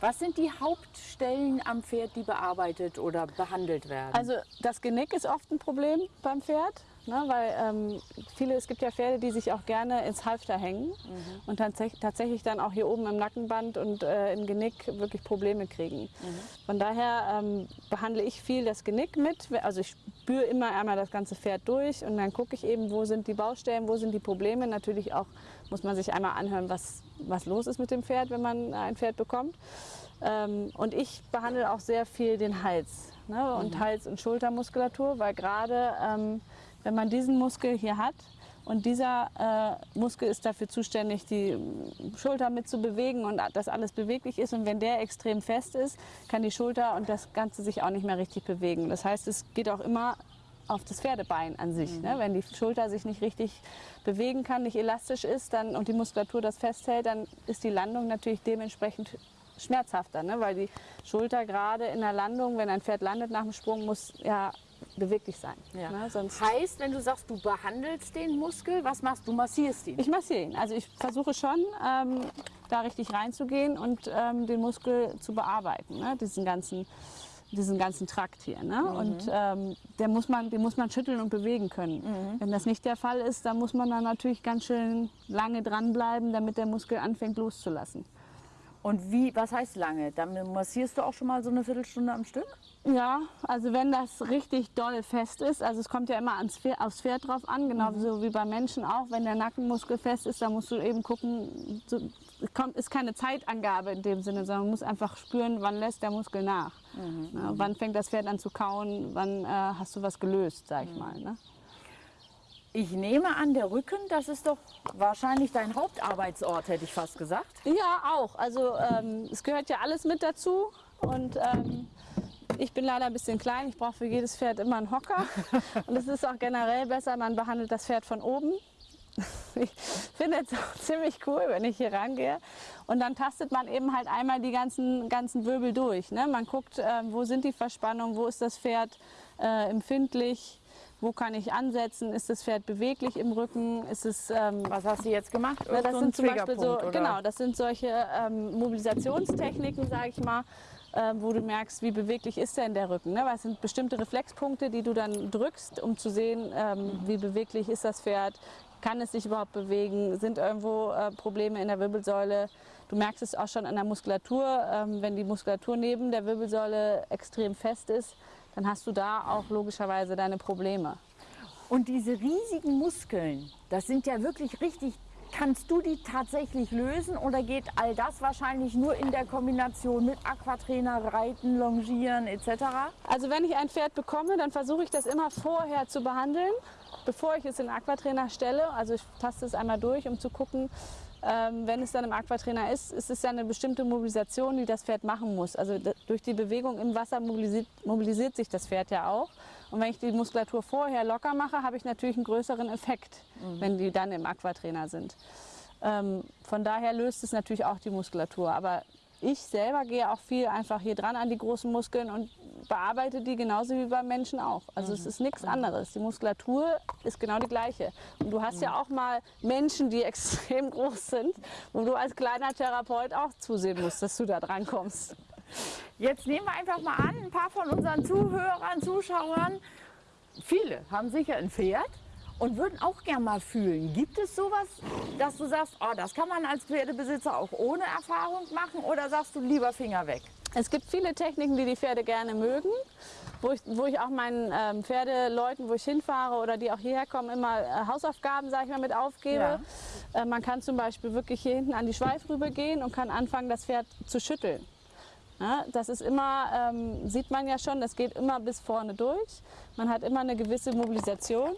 Was sind die Hauptstellen am Pferd, die bearbeitet oder behandelt werden? Also das Genick ist oft ein Problem beim Pferd. Ne, weil ähm, viele, es gibt ja Pferde, die sich auch gerne ins Halfter hängen und tatsächlich, tatsächlich dann auch hier oben im Nackenband und äh, im Genick wirklich Probleme kriegen. Von daher ähm, behandle ich viel das Genick mit. Also ich spüre immer einmal das ganze Pferd durch und dann gucke ich eben, wo sind die Baustellen, wo sind die Probleme. Natürlich auch muss man sich einmal anhören, was, was los ist mit dem Pferd, wenn man ein Pferd bekommt. Ähm, und ich behandle auch sehr viel den Hals ne? und Hals- und Schultermuskulatur, weil gerade ähm, wenn man diesen Muskel hier hat und dieser äh, Muskel ist dafür zuständig, die Schulter mitzubewegen und dass alles beweglich ist. Und wenn der extrem fest ist, kann die Schulter und das Ganze sich auch nicht mehr richtig bewegen. Das heißt, es geht auch immer auf das Pferdebein an sich. Ne? Wenn die Schulter sich nicht richtig bewegen kann, nicht elastisch ist dann, und die Muskulatur das festhält, dann ist die Landung natürlich dementsprechend schmerzhafter, ne? weil die Schulter gerade in der Landung, wenn ein Pferd landet nach dem Sprung, muss ja beweglich sein. Ja. Ne? Sonst heißt, wenn du sagst, du behandelst den Muskel, was machst du? Massierst ihn? ich massiere ihn. Also ich versuche schon, ähm, da richtig reinzugehen und ähm, den Muskel zu bearbeiten, ne? diesen ganzen diesen ganzen Trakt hier. Ne? Und ähm, der muss man, den muss man schütteln und bewegen können. Wenn das nicht der Fall ist, dann muss man dann natürlich ganz schön lange dranbleiben, damit der Muskel anfängt loszulassen. Und wie, was heißt lange? Dann massierst du auch schon mal so eine Viertelstunde am Stück? Ja, also wenn das richtig doll fest ist, also es kommt ja immer ans Pferd, aufs Pferd drauf an, genauso wie bei Menschen auch. Wenn der Nackenmuskel fest ist, dann musst du eben gucken, so, es kommt, ist keine Zeitangabe in dem Sinne, sondern man muss einfach spüren, wann lässt der Muskel nach. Ja, wann fängt das Pferd an zu kauen, wann äh, hast du was gelöst, sag ich mal. Ne? Ich nehme an, der Rücken, das ist doch wahrscheinlich dein Hauptarbeitsort, hätte ich fast gesagt. Ja, auch. Also ähm, es gehört ja alles mit dazu. Und ähm, ich bin leider ein bisschen klein. Ich brauche für jedes Pferd immer einen Hocker. Und es ist auch generell besser, man behandelt das Pferd von oben. Ich finde es auch ziemlich cool, wenn ich hier rangehe. Und dann tastet man eben halt einmal die ganzen, ganzen Wirbel durch. Ne? Man guckt, ähm, wo sind die Verspannungen, wo ist das Pferd äh, empfindlich, wo kann ich ansetzen, ist das Pferd beweglich im Rücken, ist es ähm, Was hast du jetzt gemacht? ja, das So sind zum Beispiel so, oder? genau, das sind solche ähm, Mobilisationstechniken, sage ich mal, äh, wo du merkst, wie beweglich ist denn der Rücken. Ne? Weil es sind bestimmte Reflexpunkte, die du dann drückst, um zu sehen, ähm, wie beweglich ist das Pferd, kann es sich überhaupt bewegen, sind irgendwo äh, Probleme in der Wirbelsäule. Du merkst es auch schon an der Muskulatur, ähm, wenn die Muskulatur neben der Wirbelsäule extrem fest ist, dann hast du da auch logischerweise deine Probleme. Und diese riesigen Muskeln, das sind ja wirklich richtig. Kannst du die tatsächlich lösen oder geht all das wahrscheinlich nur in der Kombination mit Aquatrainer, Reiten, Longieren etc.? Also wenn ich ein Pferd bekomme, dann versuche ich das immer vorher zu behandeln, bevor ich es in Aquatrainer stelle. Also ich taste es einmal durch, um zu gucken, ähm, wenn es dann im Aquatrainer ist, ist es ja eine bestimmte Mobilisation, die das Pferd machen muss. Also durch die Bewegung im Wasser mobilisiert, mobilisiert sich das Pferd ja auch. Und wenn ich die Muskulatur vorher locker mache, habe ich natürlich einen größeren Effekt, wenn die dann im Aquatrainer sind. Ähm, von daher löst es natürlich auch die Muskulatur. Aber ich selber gehe auch viel einfach hier dran an die großen Muskeln und bearbeite die genauso wie beim Menschen auch. Also es ist nichts anderes. Die Muskulatur ist genau die gleiche. Und du hast ja auch mal Menschen, die extrem groß sind, wo du als kleiner Therapeut auch zusehen musst, dass du da dran kommst. Jetzt nehmen wir einfach mal an, ein paar von unseren Zuhörern, Zuschauern, viele haben sicher ein Pferd und würden auch gern mal fühlen. Gibt es sowas, dass du sagst, oh, das kann man als Pferdebesitzer auch ohne Erfahrung machen oder sagst du lieber Finger weg? Es gibt viele Techniken, die die Pferde gerne mögen, wo ich, wo ich auch meinen ähm, Pferdeleuten, wo ich hinfahre oder die auch hierher kommen, immer äh, Hausaufgaben, sage ich mal, mit aufgebe. Äh, man kann zum Beispiel wirklich hier hinten an die Schweifrübe gehen und kann anfangen, das Pferd zu schütteln. Ja, das ist immer, ähm, sieht man ja schon, das geht immer bis vorne durch. Man hat immer eine gewisse Mobilisation.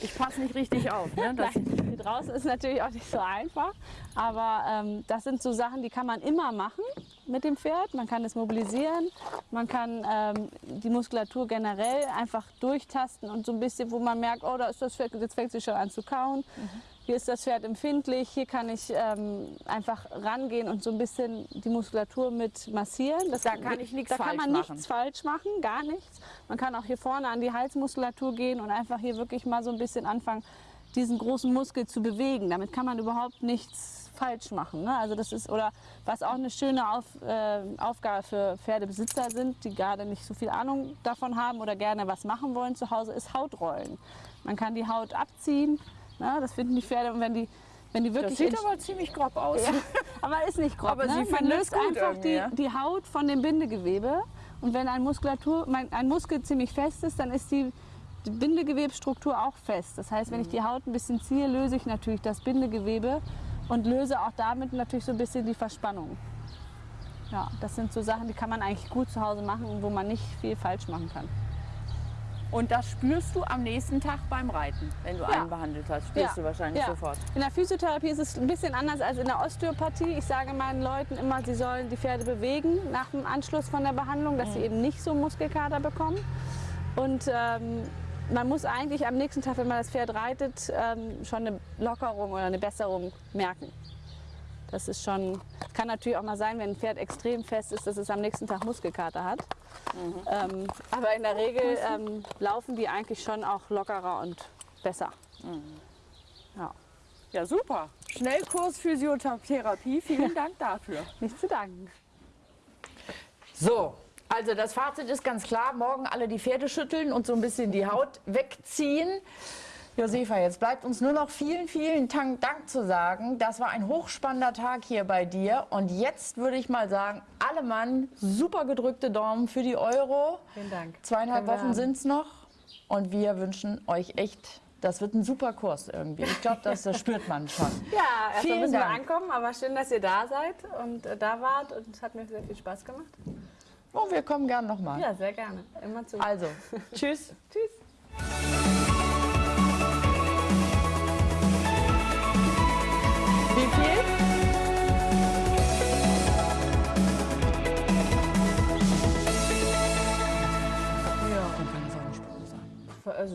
Ich passe nicht richtig auf. Ne? Hier draußen ist natürlich auch nicht so einfach. Aber ähm, das sind so Sachen, die kann man immer machen mit dem Pferd. Man kann es mobilisieren, man kann ähm, die Muskulatur generell einfach durchtasten und so ein bisschen, wo man merkt, oh, da ist das Pferd, jetzt fängt sie schon an zu kauen. Hier ist das Pferd empfindlich, hier kann ich ähm, einfach rangehen und so ein bisschen die Muskulatur mit massieren. Das, Da kann ich nichts Da kann falsch man machen. nichts falsch machen, gar nichts. Man kann auch hier vorne an die Halsmuskulatur gehen und einfach hier wirklich mal so ein bisschen anfangen, diesen großen Muskel zu bewegen. Damit kann man überhaupt nichts falsch machen. Ne? Also das ist oder was auch eine schöne Auf, äh, Aufgabe für Pferdebesitzer sind, die gerade nicht so viel Ahnung davon haben oder gerne was machen wollen zu Hause, ist Hautrollen. Man kann die Haut abziehen. Ne? Das finden die Pferde und wenn die wenn die das wirklich sieht in- aber ziemlich grob aus. ja, aber ist nicht grob. Aber ne? sie Man löst einfach die, ja? die Haut von dem Bindegewebe. Und wenn ein, Muskulatur, ein Muskel ziemlich fest ist, dann ist die, die Bindegewebsstruktur auch fest. Das heißt, wenn ich die Haut ein bisschen ziehe, löse ich natürlich das Bindegewebe und löse auch damit natürlich so ein bisschen die Verspannung. Ja, das sind so Sachen, die kann man eigentlich gut zu Hause machen und wo man nicht viel falsch machen kann. Und das spürst du am nächsten Tag beim Reiten, wenn du Ja. einen behandelt hast. Spürst du wahrscheinlich ja. sofort. In der Physiotherapie ist es ein bisschen anders als in der Osteopathie. Ich sage meinen Leuten immer, sie sollen die Pferde bewegen nach dem Anschluss von der Behandlung, dass Mhm. sie eben nicht so Muskelkater bekommen. Und ähm, man muss eigentlich am nächsten Tag, wenn man das Pferd reitet, ähm, schon eine Lockerung oder eine Besserung merken. Das ist schon, kann natürlich auch mal sein, wenn ein Pferd extrem fest ist, dass es am nächsten Tag Muskelkater hat. Mhm. Ähm, aber in der Regel ähm, laufen die eigentlich schon auch lockerer und besser. Ja. Ja, super. Schnellkurs Physiotherapie. Vielen Dank dafür. Nicht zu danken. So, also das Fazit ist ganz klar, morgen alle die Pferde schütteln und so ein bisschen die Haut wegziehen. Josefa, jetzt bleibt uns nur noch vielen, vielen Dank, zu sagen. Das war ein hochspannender Tag hier bei dir. Und jetzt würde ich mal sagen, alle Mann, super gedrückte Daumen für die Euro. Vielen Dank. Zweieinhalb Können wir Wochen sind es noch. Und wir wünschen euch echt, das wird ein super Kurs irgendwie. Ich glaube, das, das spürt man schon. Ja, erstmal müssen wir Dank. ankommen, aber schön, dass ihr da seid und äh, da wart und es hat mir sehr viel Spaß gemacht. Oh, wir kommen gern nochmal. Ja, sehr gerne. Immer zu. Also, tschüss. Tschüss. for